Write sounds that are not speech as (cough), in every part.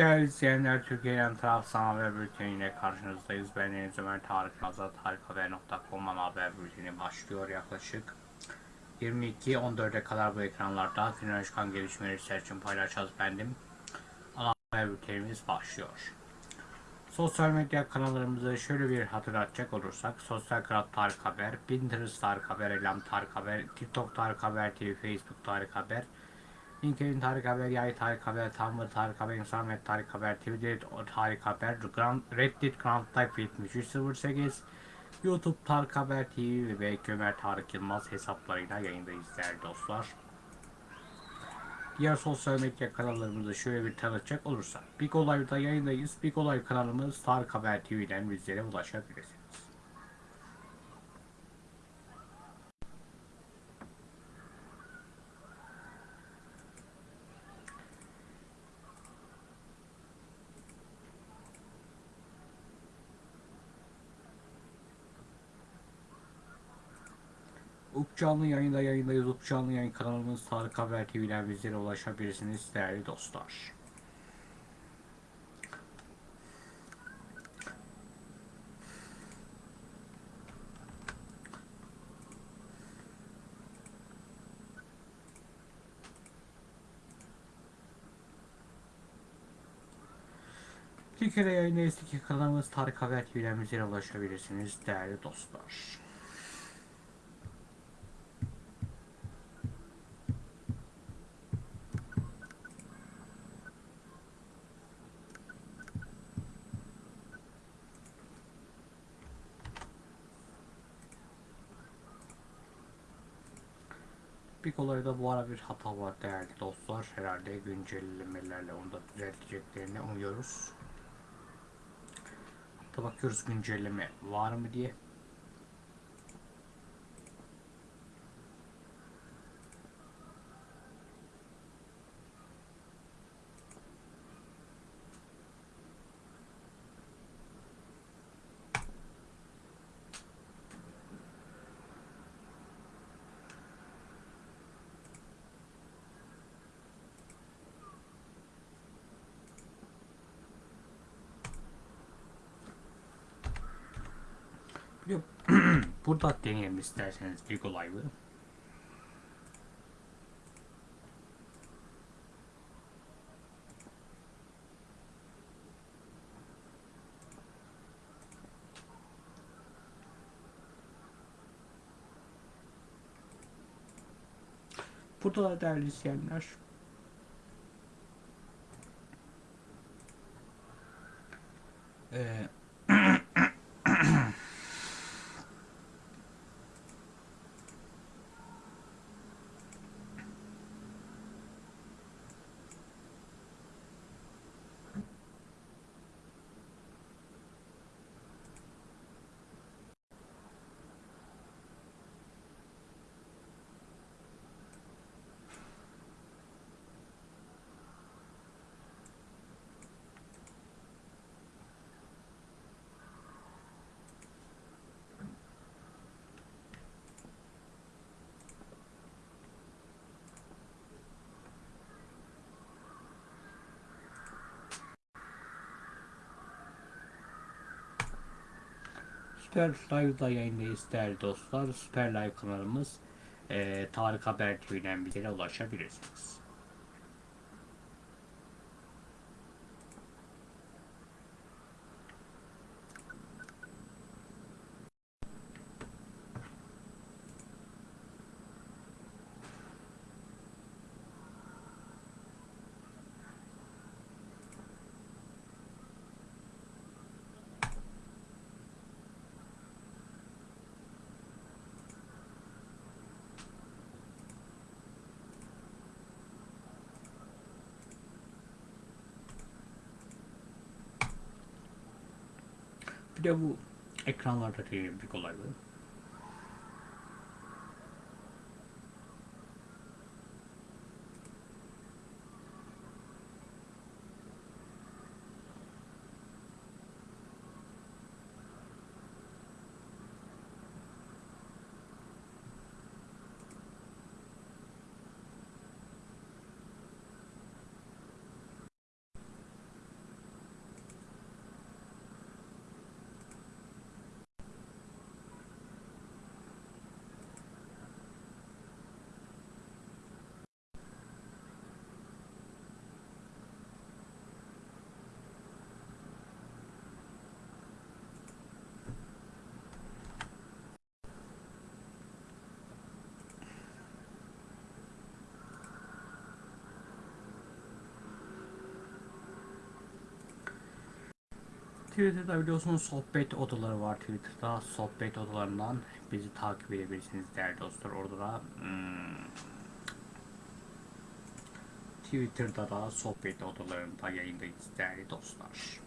Değerli izleyenler, Türkiye'den taraf sana haber bülteniyle karşınızdayız. Ben Deniz Ömer Tarık Nazat, tarikhaber.com haber bülteni başlıyor yaklaşık 22-14'e kadar bu ekranlarda çıkan gelişmeleri sizler için paylaşacağız bendim. Ana haber bültenimiz başlıyor. Sosyal medya kanallarımızı şöyle bir hatırlatacak olursak Sosyal Kanal Tarık Haber, Pinterest Tarık Haber, Elam Tarık Haber, TikTok Tarık Haber TV, Facebook Tarık Haber, LinkedIn Tarık Haber, Yay Tarık Haber, Tumblr Tarık Haber, Instagram Tarık Haber, Twitter Tarık Haber, Grand, Reddit Grand Type 7308, YouTube Tarık Haber TV ve Ömer Tarık Yılmaz hesaplarıyla yayındayız değerli dostlar. Diğer sosyal medya kanallarımızı şöyle bir tanıtacak olursak Big Olay'da yayındayız. Big Olay kanalımız Tarık Haber TV'den bizlere ulaşabilirsiniz. Canlı yayında yayındayız. Up canlı yayın kanalımız Tarık Haber TV'den bizlere ulaşabilirsiniz değerli dostlar. Türkiye'de yayındayız. Kanalımız Tarık Haber TV'den bizlere ulaşabilirsiniz değerli dostlar. Olayda bu ara bir hata var değerli dostlar. Herhalde güncellemelerle onu da düzelteceklerini umuyoruz. Hatta bakıyoruz güncelleme var mı diye. Yok. Burada deneyelim isterseniz Vigo Live'ı. Burada da değerli izleyenler Süper Live'da yayındayız değerli dostlar. Süper Live kanalımız e, Tarık Haber TV'den bizlere ulaşabilirsiniz. Bir de bu ekranlarda bir kolaylığı. Twitter'da biliyorsunuz sohbet odaları var Twitter'da. Sohbet odalarından bizi takip edebilirsiniz değerli dostlar. Orada da hmm, Twitter'da da sohbet odalarında yayındayız değerli dostlar.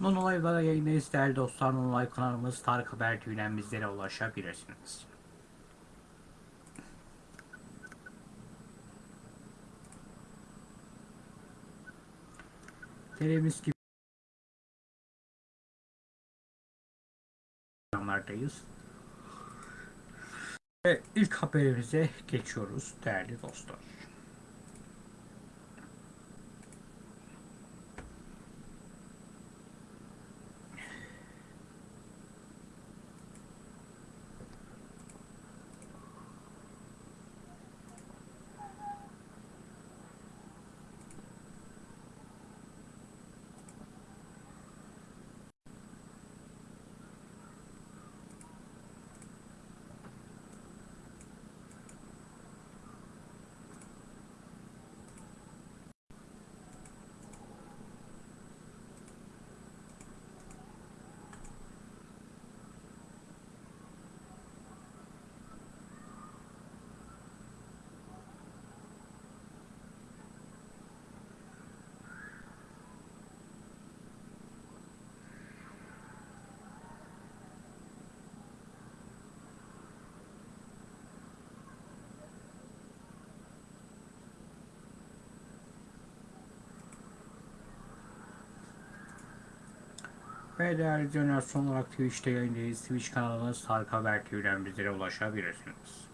Non olaylara yayındayız değerli dostlar. Non olay kanalımız Tarık Haber TV'den bizlere ulaşabilirsiniz. Telemiz gibi programlardayız. Ve ilk haberimize geçiyoruz değerli dostlar. Ve değerli izleyenler son olarak Twitch'te yayındayız. Twitch kanalımız Tarık Haber TV'den bizlere ulaşabilirsiniz.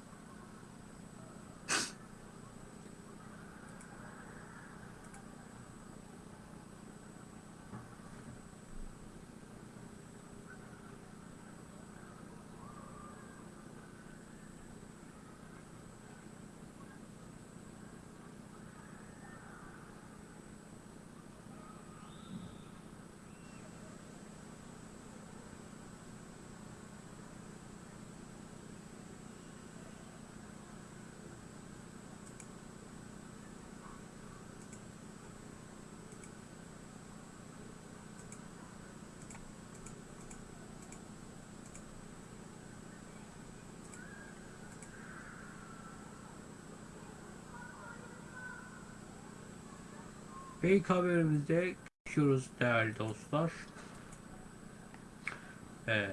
Ve ilk haberimizde geçiyoruz değerli dostlar. Ee,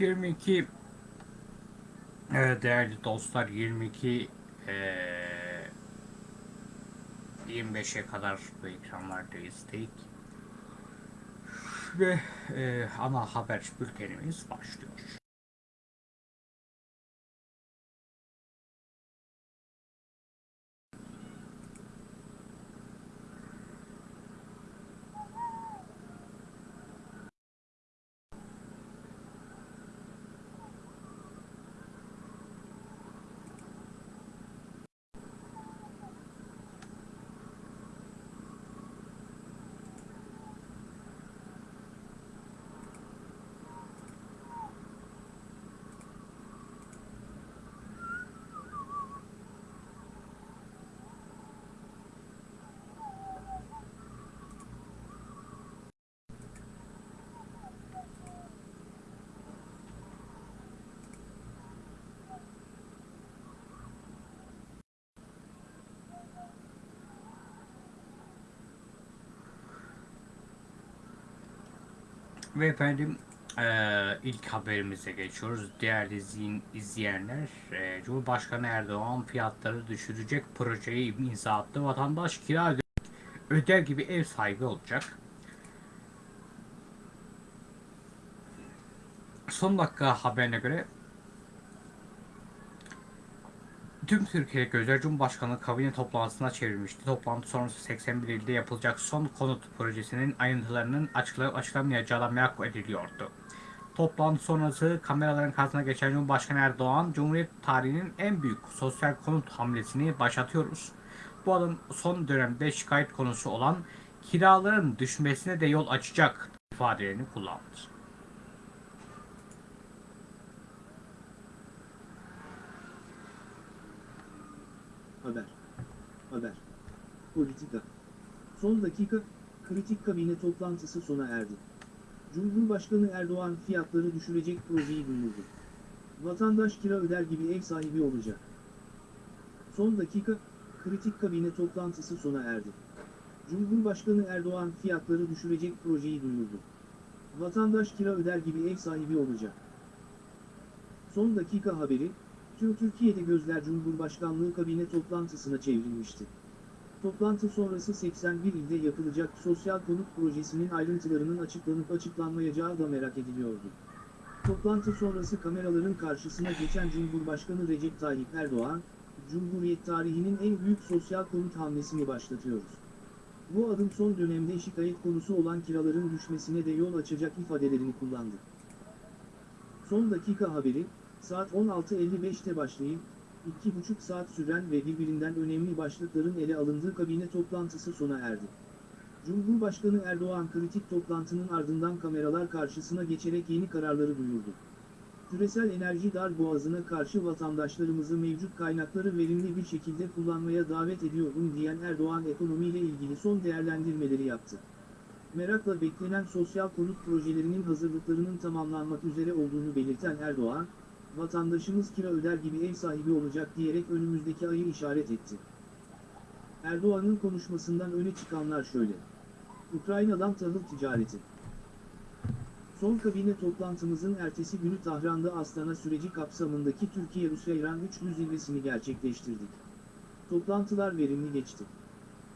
...22... Evet değerli dostlar 22... eee 25'e kadar bu ekranlardayız dedik. Ve eee ana haber bültenimiz başlıyor. Ve efendim eee, ilk haberimize geçiyoruz. Değerli izleyin- izleyenler, eee, Cumhurbaşkanı Erdoğan fiyatları düşürecek projeyi imza attı. Vatandaş kira öde- öder gibi ev sahibi olacak. Son dakika haberine göre Tüm Türkiye gözler Cumhurbaşkanlığı kabine toplantısına çevrilmişti. Toplantı sonrası 81 ilde yapılacak son konut projesinin ayrıntılarının açıklayıp açıklamayacağı merak ediliyordu. Toplantı sonrası kameraların karşısına geçen Cumhurbaşkanı Erdoğan, Cumhuriyet tarihinin en büyük sosyal konut hamlesini başlatıyoruz. Bu adım son dönemde şikayet konusu olan kiraların düşmesine de yol açacak ifadelerini kullandı. Haber. Politika. Son dakika, kritik kabine toplantısı sona erdi. Cumhurbaşkanı Erdoğan fiyatları düşürecek projeyi duyurdu. Vatandaş kira öder gibi ev sahibi olacak. Son dakika, kritik kabine toplantısı sona erdi. Cumhurbaşkanı Erdoğan fiyatları düşürecek projeyi duyurdu. Vatandaş kira öder gibi ev sahibi olacak. Son dakika haberi, Türkiye'de gözler Cumhurbaşkanlığı kabine toplantısına çevrilmişti. Toplantı sonrası 81 ilde yapılacak sosyal konut projesinin ayrıntılarının açıklanıp açıklanmayacağı da merak ediliyordu. Toplantı sonrası kameraların karşısına geçen Cumhurbaşkanı Recep Tayyip Erdoğan, Cumhuriyet tarihinin en büyük sosyal konut hamlesini başlatıyoruz. Bu adım son dönemde şikayet konusu olan kiraların düşmesine de yol açacak ifadelerini kullandı. Son dakika haberi, saat 16.55'te başlayıp, 2,5 saat süren ve birbirinden önemli başlıkların ele alındığı kabine toplantısı sona erdi. Cumhurbaşkanı Erdoğan kritik toplantının ardından kameralar karşısına geçerek yeni kararları duyurdu. Küresel enerji dar boğazına karşı vatandaşlarımızı mevcut kaynakları verimli bir şekilde kullanmaya davet ediyorum diyen Erdoğan ekonomiyle ilgili son değerlendirmeleri yaptı. Merakla beklenen sosyal konut projelerinin hazırlıklarının tamamlanmak üzere olduğunu belirten Erdoğan, vatandaşımız kira öder gibi ev sahibi olacak diyerek önümüzdeki ayı işaret etti. Erdoğan'ın konuşmasından öne çıkanlar şöyle. Ukrayna'dan tahıl ticareti. Son kabine toplantımızın ertesi günü Tahran'da Astana süreci kapsamındaki Türkiye-Rusya-İran üçlü zirvesini gerçekleştirdik. Toplantılar verimli geçti.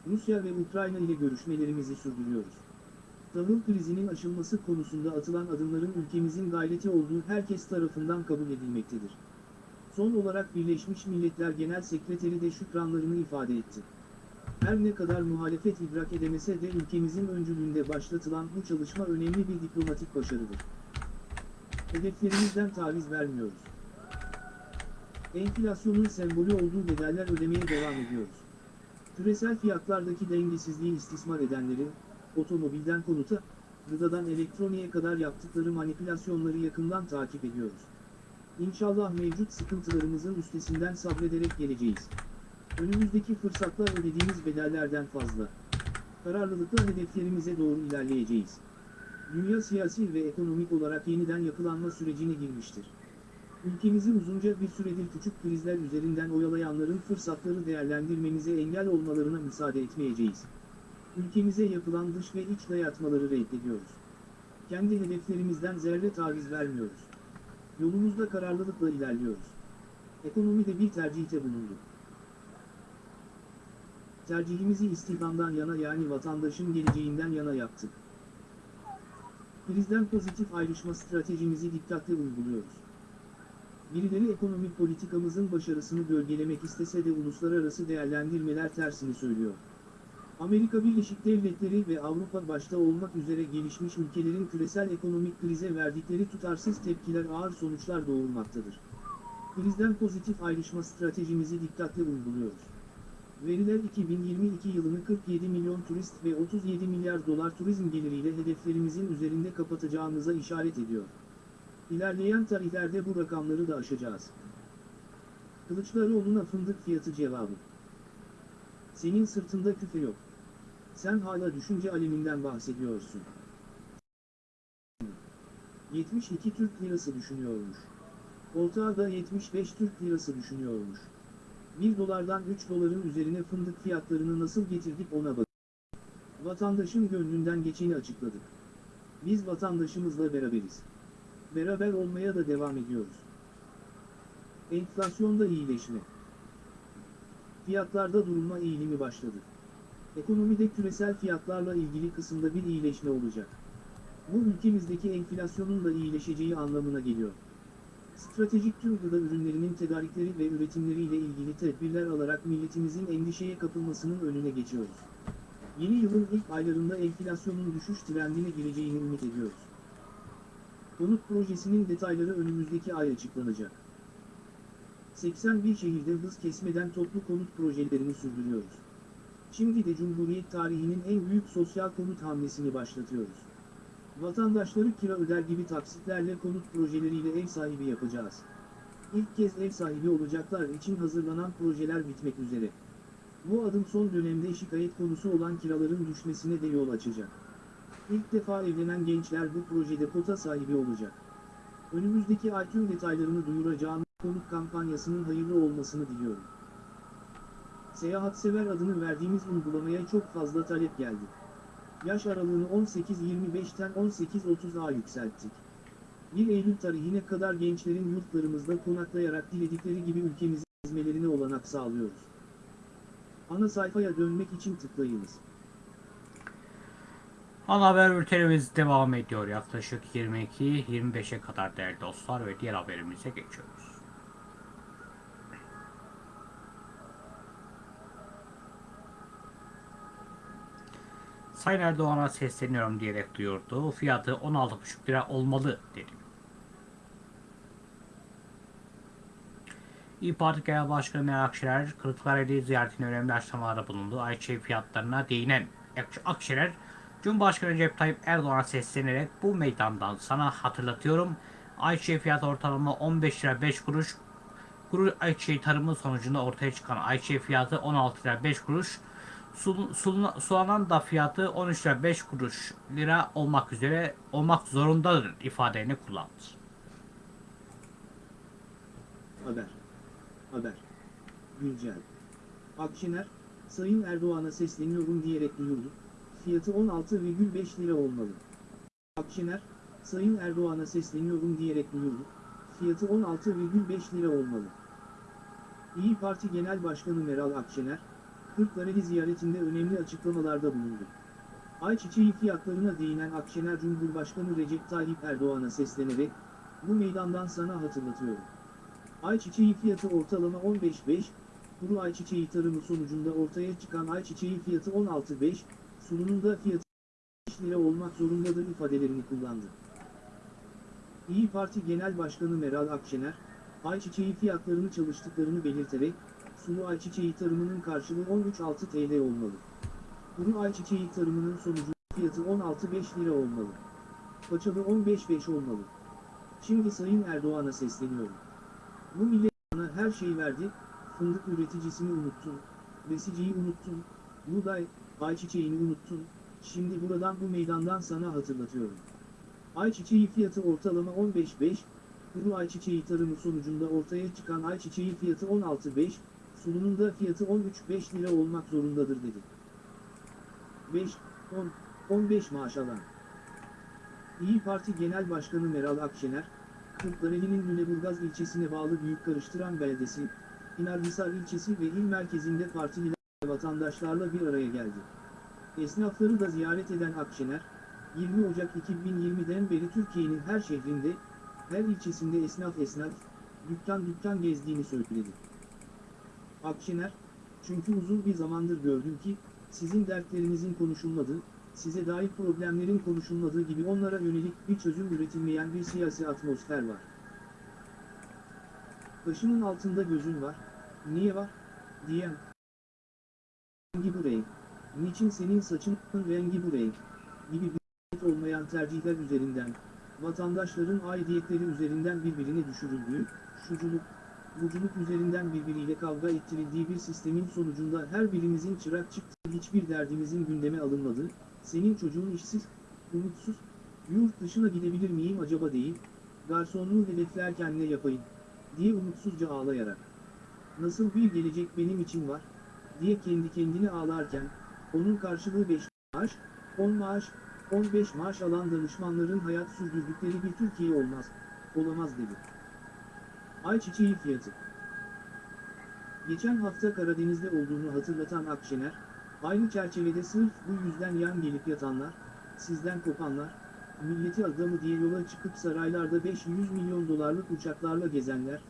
Rusya ve Ukrayna ile görüşmelerimizi sürdürüyoruz. Tahıl krizinin aşılması konusunda atılan adımların ülkemizin gayreti olduğu herkes tarafından kabul edilmektedir. Son olarak Birleşmiş Milletler Genel Sekreteri de şükranlarını ifade etti. Her ne kadar muhalefet idrak edemese de ülkemizin öncülüğünde başlatılan bu çalışma önemli bir diplomatik başarıdır. Hedeflerimizden taviz vermiyoruz. Enflasyonun sembolü olduğu bedeller ödemeye devam ediyoruz. Küresel fiyatlardaki dengesizliği istismar edenlerin, otomobilden konuta, gıdadan elektroniğe kadar yaptıkları manipülasyonları yakından takip ediyoruz. İnşallah mevcut sıkıntılarımızın üstesinden sabrederek geleceğiz. Önümüzdeki fırsatlar ödediğimiz bedellerden fazla. Kararlılıkla hedeflerimize doğru ilerleyeceğiz. Dünya siyasi ve ekonomik olarak yeniden yapılanma sürecine girmiştir. Ülkemizi uzunca bir süredir küçük krizler üzerinden oyalayanların fırsatları değerlendirmemize engel olmalarına müsaade etmeyeceğiz. Ülkemize yapılan dış ve iç dayatmaları reddediyoruz. Kendi hedeflerimizden zerre taviz vermiyoruz. Yolumuzda kararlılıkla ilerliyoruz. Ekonomide bir tercihte bulunduk. Tercihimizi istihdamdan yana yani vatandaşın geleceğinden yana yaptık. Krizden pozitif ayrışma stratejimizi dikkatle uyguluyoruz. Birileri ekonomik politikamızın başarısını gölgelemek istese de uluslararası değerlendirmeler tersini söylüyor. Amerika Birleşik Devletleri ve Avrupa başta olmak üzere gelişmiş ülkelerin küresel ekonomik krize verdikleri tutarsız tepkiler ağır sonuçlar doğurmaktadır. Krizden pozitif ayrışma stratejimizi dikkatle uyguluyoruz. Veriler 2022 yılını 47 milyon turist ve 37 milyar dolar turizm geliriyle hedeflerimizin üzerinde kapatacağımıza işaret ediyor. İlerleyen tarihlerde bu rakamları da aşacağız. Kılıçdaroğlu'na fındık fiyatı cevabı. Senin sırtında küfe yok. Sen hala düşünce aleminden bahsediyorsun. 72 Türk lirası düşünüyormuş. Ortağı da 75 Türk lirası düşünüyormuş. 1 dolardan 3 doların üzerine fındık fiyatlarını nasıl getirdik ona bak. Vatandaşın gönlünden geçeni açıkladık. Biz vatandaşımızla beraberiz. Beraber olmaya da devam ediyoruz. Enflasyonda iyileşme. Fiyatlarda durulma eğilimi başladı. Ekonomide küresel fiyatlarla ilgili kısımda bir iyileşme olacak. Bu ülkemizdeki enflasyonun da iyileşeceği anlamına geliyor. Stratejik tüm ürünlerinin tedarikleri ve üretimleriyle ilgili tedbirler alarak milletimizin endişeye kapılmasının önüne geçiyoruz. Yeni yılın ilk aylarında enflasyonun düşüş trendine gireceğini ümit ediyoruz. Konut projesinin detayları önümüzdeki ay açıklanacak. 81 şehirde hız kesmeden toplu konut projelerini sürdürüyoruz. Şimdi de Cumhuriyet tarihinin en büyük sosyal konut hamlesini başlatıyoruz. Vatandaşları kira öder gibi taksitlerle konut projeleriyle ev sahibi yapacağız. İlk kez ev sahibi olacaklar için hazırlanan projeler bitmek üzere. Bu adım son dönemde şikayet konusu olan kiraların düşmesine de yol açacak. İlk defa evlenen gençler bu projede kota sahibi olacak. Önümüzdeki ay tüm detaylarını duyuracağım konut kampanyasının hayırlı olmasını diliyorum. Seyahatsever adını verdiğimiz uygulamaya çok fazla talep geldi. Yaş aralığını 18-25'ten 18-30'a yükselttik. 1 Eylül tarihine kadar gençlerin yurtlarımızda konaklayarak diledikleri gibi ülkemizin gezmelerine olanak sağlıyoruz. Ana sayfaya dönmek için tıklayınız. Ana haber bültenimiz devam ediyor. Yaklaşık 22-25'e kadar değerli dostlar ve diğer haberimize geçiyoruz. Sayın Erdoğan'a sesleniyorum diyerek duyurdu. Fiyatı 16,5 lira olmalı dedi. İYİ Parti Genel Başkanı Meral Akşener, Kırklareli ziyaretine önemli açıklamalarda bulundu. Ayçiçeği fiyatlarına değinen Ak- Akşener, Cumhurbaşkanı Recep Tayyip Erdoğan'a seslenerek bu meydandan sana hatırlatıyorum. Ayçiçeği fiyatı ortalama 15 lira 5 kuruş. Kuru ayçiçeği tarımı sonucunda ortaya çıkan ayçiçeği fiyatı 16 lira 5 kuruş. Sul, sulanan da fiyatı 13 lira 5 kuruş lira olmak üzere olmak zorundadır ifadelerini kullandı. Haber. Haber. Güncel. Akşener, Sayın Erdoğan'a sesleniyorum diyerek duyurdu. Fiyatı 16,5 lira olmalı. Akşener, Sayın Erdoğan'a sesleniyorum diyerek duyurdu. Fiyatı 16,5 lira olmalı. İyi Parti Genel Başkanı Meral Akşener, Kırklareli ziyaretinde önemli açıklamalarda bulundu. Ayçiçeği fiyatlarına değinen Akşener Cumhurbaşkanı Recep Tayyip Erdoğan'a seslenerek, bu meydandan sana hatırlatıyorum. Ayçiçeği fiyatı ortalama 15.5, kuru ayçiçeği tarımı sonucunda ortaya çıkan ayçiçeği fiyatı 16.5, sununun da fiyatı 5 lira olmak zorundadır ifadelerini kullandı. İyi Parti Genel Başkanı Meral Akşener, ayçiçeği fiyatlarını çalıştıklarını belirterek, sulu ayçiçeği tarımının karşılığı 13.6 TL olmalı. Kuru ayçiçeği tarımının sonucu fiyatı 16.5 lira olmalı. Paçalı 15.5 olmalı. Şimdi Sayın Erdoğan'a sesleniyorum. Bu millet bana her şey verdi, fındık üreticisini unuttun, besiciyi unuttun, buğday, ayçiçeğini unuttun, şimdi buradan bu meydandan sana hatırlatıyorum. Ayçiçeği fiyatı ortalama 15.5, kuru ayçiçeği tarımı sonucunda ortaya çıkan ayçiçeği fiyatı 16.5, sununun da fiyatı 13.5 lira olmak zorundadır dedi. 5, 10, 15 maaş alan. İyi Parti Genel Başkanı Meral Akşener, Kırklareli'nin Lüleburgaz ilçesine bağlı Büyük Karıştıran Beldesi, İnarhisar ilçesi ve il merkezinde partililer vatandaşlarla bir araya geldi. Esnafları da ziyaret eden Akşener, 20 Ocak 2020'den beri Türkiye'nin her şehrinde, her ilçesinde esnaf esnaf, dükkan dükkan gezdiğini söyledi. Akşener, çünkü uzun bir zamandır gördüm ki, sizin dertlerinizin konuşulmadığı, size dair problemlerin konuşulmadığı gibi onlara yönelik bir çözüm üretilmeyen bir siyasi atmosfer var. Başının altında gözün var, niye var, diyen. Rengi bu renk, niçin senin saçının rengi bu renk, gibi bir olmayan tercihler üzerinden, vatandaşların aidiyetleri üzerinden birbirine düşürüldüğü, şuculuk, buculuk üzerinden birbiriyle kavga ettirildiği bir sistemin sonucunda her birimizin çırak çıktığı hiçbir derdimizin gündeme alınmadığı, senin çocuğun işsiz, umutsuz, yurt dışına gidebilir miyim acaba değil, garsonluğu hedeflerken ne yapayım, diye umutsuzca ağlayarak. Nasıl bir gelecek benim için var, diye kendi kendine ağlarken, onun karşılığı 5 maaş, 10 maaş, 15 maaş alan danışmanların hayat sürdürdükleri bir Türkiye olmaz, olamaz dedi. Ayçiçeği fiyatı. Geçen hafta Karadeniz'de olduğunu hatırlatan Akşener, aynı çerçevede sırf bu yüzden yan gelip yatanlar, sizden kopanlar, milleti adamı diye yola çıkıp saraylarda 500 milyon dolarlık uçaklarla gezenler,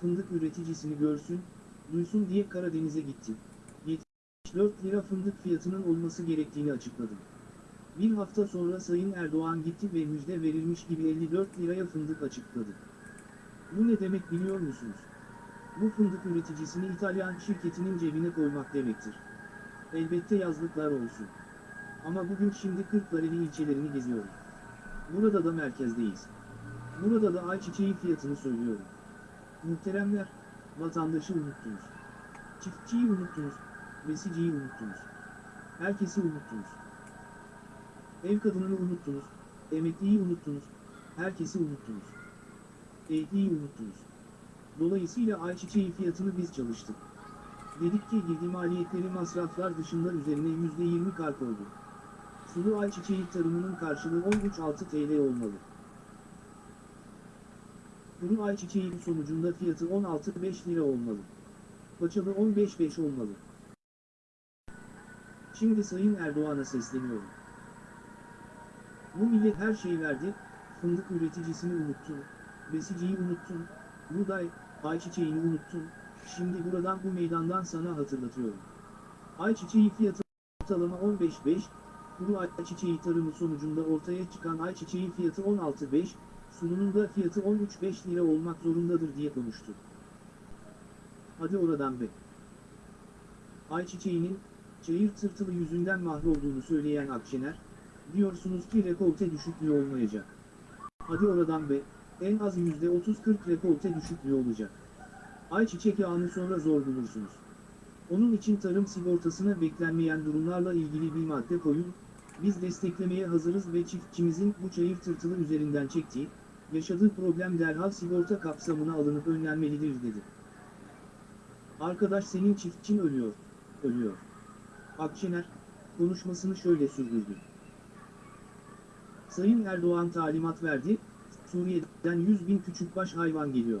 fındık üreticisini görsün, duysun diye Karadeniz'e gittim. 74 lira fındık fiyatının olması gerektiğini açıkladım. Bir hafta sonra Sayın Erdoğan gitti ve müjde verilmiş gibi 54 liraya fındık açıkladı. Bu ne demek biliyor musunuz? Bu fındık üreticisini İtalyan şirketinin cebine koymak demektir. Elbette yazlıklar olsun. Ama bugün şimdi Kırklareli ilçelerini geziyorum. Burada da merkezdeyiz. Burada da ayçiçeği fiyatını söylüyorum. Muhteremler, vatandaşı unuttunuz. Çiftçiyi unuttunuz, besiciyi unuttunuz. Herkesi unuttunuz. Ev kadınını unuttunuz, emekliyi unuttunuz, herkesi unuttunuz. Ehliyi unuttunuz. Dolayısıyla ayçiçeği fiyatını biz çalıştık. Dedik ki girdi maliyetleri masraflar dışında üzerine %20 kar koyduk. Sulu ayçiçeği tarımının karşılığı 13.6 TL olmalı. Kuru ayçiçeği sonucunda fiyatı 16.5 lira olmalı. Paçalı 15.5 olmalı. Şimdi Sayın Erdoğan'a sesleniyorum. Bu millet her şeyi verdi, fındık üreticisini unuttun, besiciyi unuttun, buğday, ayçiçeğini unuttun, şimdi buradan bu meydandan sana hatırlatıyorum. Ayçiçeği fiyatı ortalama 15.5, kuru ayçiçeği tarımı sonucunda ortaya çıkan ayçiçeği fiyatı 16.5, sununun da fiyatı 13.5 lira olmak zorundadır diye konuştu. Hadi oradan be. Ayçiçeğinin, çayır tırtılı yüzünden mahrolduğunu söyleyen Akşener, diyorsunuz ki rekolte düşüklüğü olmayacak. Hadi oradan be, en az %30-40 rekolte düşüklüğü olacak. Ayçiçek yağını sonra zor bulursunuz. Onun için tarım sigortasına beklenmeyen durumlarla ilgili bir madde koyun, biz desteklemeye hazırız ve çiftçimizin bu çayır tırtılı üzerinden çektiği, yaşadığı problem derhal sigorta kapsamına alınıp önlenmelidir dedi. Arkadaş senin çiftçin ölüyor, ölüyor. Akşener, konuşmasını şöyle sürdürdü. Sayın Erdoğan talimat verdi, Suriye'den 100 bin küçükbaş hayvan geliyor.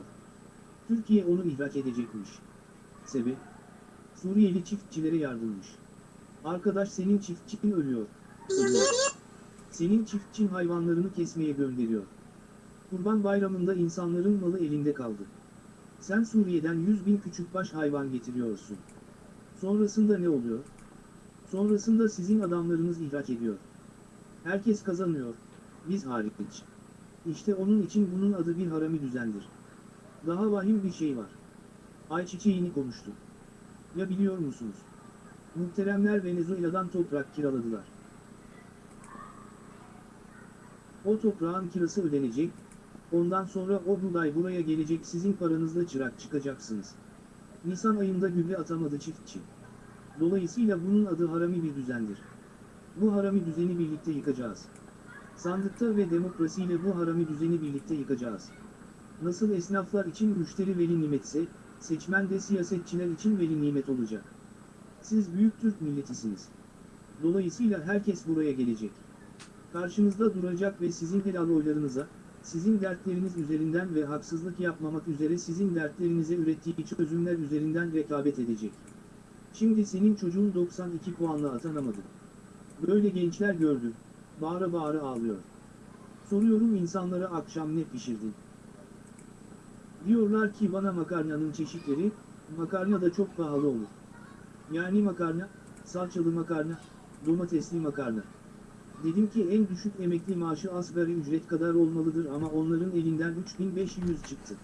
Türkiye onu ihraç edecekmiş. Sebep? Suriyeli çiftçilere yardımmış. Arkadaş senin çiftçin ölüyor. Ölüyor. Senin çiftçin hayvanlarını kesmeye gönderiyor. Kurban bayramında insanların malı elinde kaldı. Sen Suriye'den 100 bin küçükbaş hayvan getiriyorsun. Sonrasında ne oluyor? Sonrasında sizin adamlarınız ihraç ediyor. Herkes kazanıyor. Biz hariç. İşte onun için bunun adı bir harami düzendir. Daha vahim bir şey var. Ayçiçeğini konuştu. Ya biliyor musunuz? Muhteremler Venezuela'dan toprak kiraladılar. O toprağın kirası ödenecek, ondan sonra o buğday buraya gelecek sizin paranızla çırak çıkacaksınız. Nisan ayında gübre atamadı çiftçi. Dolayısıyla bunun adı harami bir düzendir. Bu harami düzeni birlikte yıkacağız. Sandıkta ve demokrasiyle bu harami düzeni birlikte yıkacağız. Nasıl esnaflar için müşteri veli nimetse, seçmen de siyasetçiler için veli nimet olacak. Siz büyük Türk milletisiniz. Dolayısıyla herkes buraya gelecek. Karşınızda duracak ve sizin helal oylarınıza, sizin dertleriniz üzerinden ve haksızlık yapmamak üzere sizin dertlerinize ürettiği çözümler üzerinden rekabet edecek. Şimdi senin çocuğun 92 puanla atanamadı. Böyle gençler gördüm, bağıra bağıra ağlıyor. Soruyorum insanlara akşam ne pişirdin? Diyorlar ki bana makarnanın çeşitleri, makarna da çok pahalı olur. Yani makarna, salçalı makarna, domatesli makarna. Dedim ki en düşük emekli maaşı asgari ücret kadar olmalıdır ama onların elinden 3500 çıktı.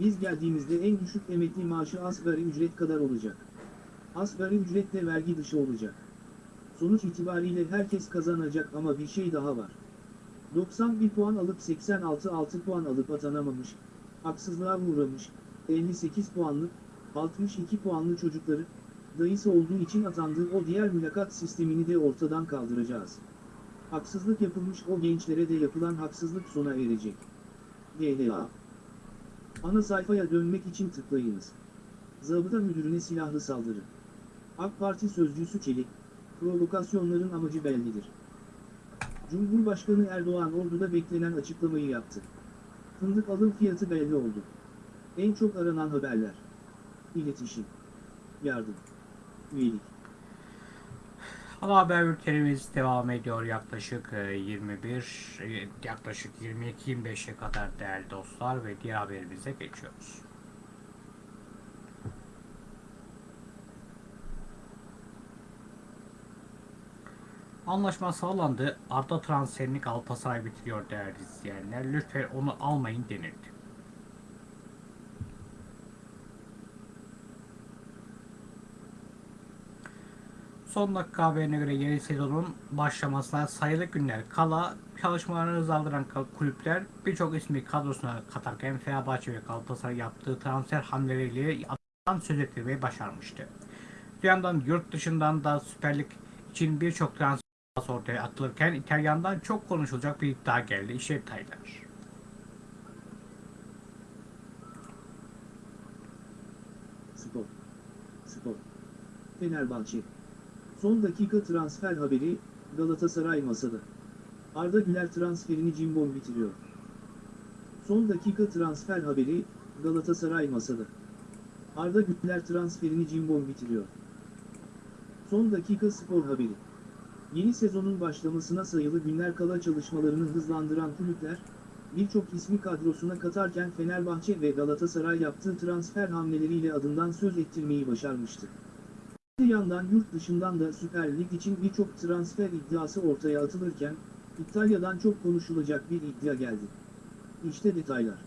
Biz geldiğimizde en düşük emekli maaşı asgari ücret kadar olacak. Asgari ücret de vergi dışı olacak. Sonuç itibariyle herkes kazanacak ama bir şey daha var. 91 puan alıp 86 6 puan alıp atanamamış, haksızlığa uğramış, 58 puanlı, 62 puanlı çocukları, dayısı olduğu için atandığı o diğer mülakat sistemini de ortadan kaldıracağız. Haksızlık yapılmış o gençlere de yapılan haksızlık sona erecek. DLA Ana sayfaya dönmek için tıklayınız. Zabıta müdürüne silahlı saldırı. AK Parti sözcüsü Çelik, provokasyonların amacı bellidir. Cumhurbaşkanı Erdoğan orduda beklenen açıklamayı yaptı. Fındık alım fiyatı belli oldu. En çok aranan haberler. İletişim. Yardım. Üyelik. Ana haber bültenimiz devam ediyor yaklaşık e, 21 e, yaklaşık 22-25'e kadar değerli dostlar ve diğer haberimize geçiyoruz. Anlaşma sağlandı. Arda transferini Galatasaray bitiriyor değerli izleyenler. Lütfen onu almayın denildi. Son dakika haberine göre yeni sezonun başlamasına sayılı günler kala çalışmalarını hızlandıran kulüpler birçok ismi kadrosuna katarken Fenerbahçe ve Galatasaray yaptığı transfer hamleleriyle adından söz ettirmeyi başarmıştı. Bir yandan yurt dışından da Süper Lig için birçok transfer ortaya atılırken İtalyan'dan çok konuşulacak bir iddia geldi. İşte detaylar. Spor. Spor. Fenerbahçe. Son dakika transfer haberi, Galatasaray masada. Arda Güler transferini Cimbom bitiriyor. Son dakika transfer haberi, Galatasaray masada. Arda Güler transferini Cimbom bitiriyor. Son dakika spor haberi. Yeni sezonun başlamasına sayılı günler kala çalışmalarını hızlandıran kulüpler, birçok ismi kadrosuna katarken Fenerbahçe ve Galatasaray yaptığı transfer hamleleriyle adından söz ettirmeyi başarmıştı. Bir yandan yurt dışından da Süper Lig için birçok transfer iddiası ortaya atılırken, İtalya'dan çok konuşulacak bir iddia geldi. İşte detaylar.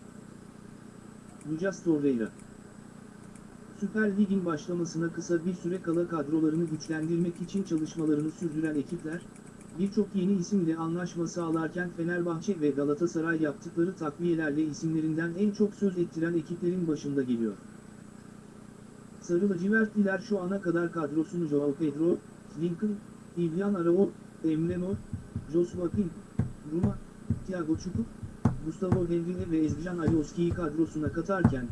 Lucas Torreira Süper Lig'in başlamasına kısa bir süre kala kadrolarını güçlendirmek için çalışmalarını sürdüren ekipler, birçok yeni isimle anlaşma sağlarken Fenerbahçe ve Galatasaray yaptıkları takviyelerle isimlerinden en çok söz ettiren ekiplerin başında geliyor. Sarı lacivertliler şu ana kadar kadrosunu Joao Pedro, Lincoln, İlyan Arao, Emre Mor, Joshua King, Ruma, Thiago Çukur, Gustavo Henrique ve Ezgican Alioski'yi kadrosuna katarken,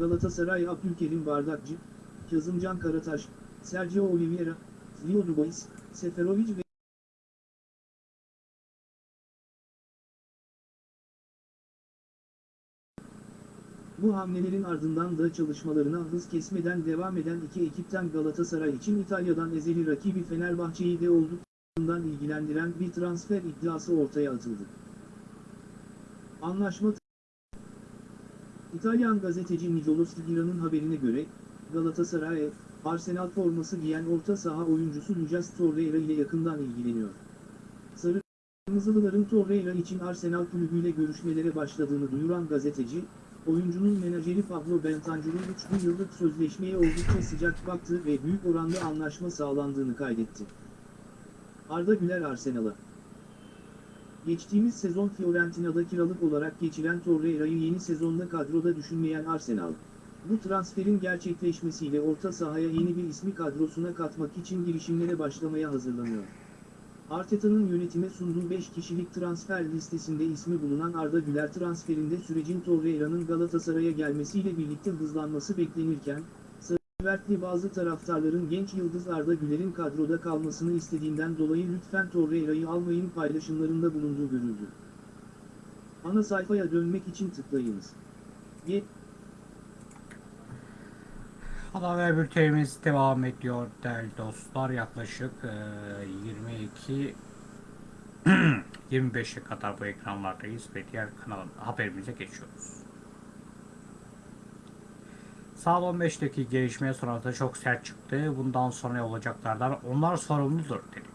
Galatasaray Abdülkerim Bardakçı, Kazımcan Karataş, Sergio Oliveira, Leo Dubois, Seferovic ve Bu hamlelerin ardından da çalışmalarına hız kesmeden devam eden iki ekipten Galatasaray için İtalya'dan ezeli rakibi Fenerbahçe'yi de olduklarından ilgilendiren bir transfer iddiası ortaya atıldı. Anlaşma İtalyan gazeteci Nicolo Stigira'nın haberine göre, Galatasaray, Arsenal forması giyen orta saha oyuncusu Lucas Torreira ile yakından ilgileniyor. Sarı Kırmızılıların Torreira için Arsenal kulübüyle görüşmelere başladığını duyuran gazeteci, oyuncunun menajeri Pablo Bentancur'un 3 yıllık sözleşmeye oldukça sıcak baktığı ve büyük oranda anlaşma sağlandığını kaydetti. Arda Güler Arsenal'a Geçtiğimiz sezon Fiorentina'da kiralık olarak geçiren Torreira'yı yeni sezonda kadroda düşünmeyen Arsenal, bu transferin gerçekleşmesiyle orta sahaya yeni bir ismi kadrosuna katmak için girişimlere başlamaya hazırlanıyor. Arteta'nın yönetime sunduğu 5 kişilik transfer listesinde ismi bulunan Arda Güler transferinde sürecin Torreira'nın Galatasaray'a gelmesiyle birlikte hızlanması beklenirken, Sarıvertli bazı taraftarların genç yıldız Arda Güler'in kadroda kalmasını istediğinden dolayı lütfen Torreira'yı almayın paylaşımlarında bulunduğu görüldü. Ana sayfaya dönmek için tıklayınız. Ana haber bültenimiz devam ediyor değerli dostlar. Yaklaşık e, 22 25'e (clears throat) kadar bu ekranlardayız ve diğer kanal haberimize geçiyoruz. Saat 15'teki gelişmeye sonrası çok sert çıktı. Bundan sonra olacaklardan onlar sorumludur dedi.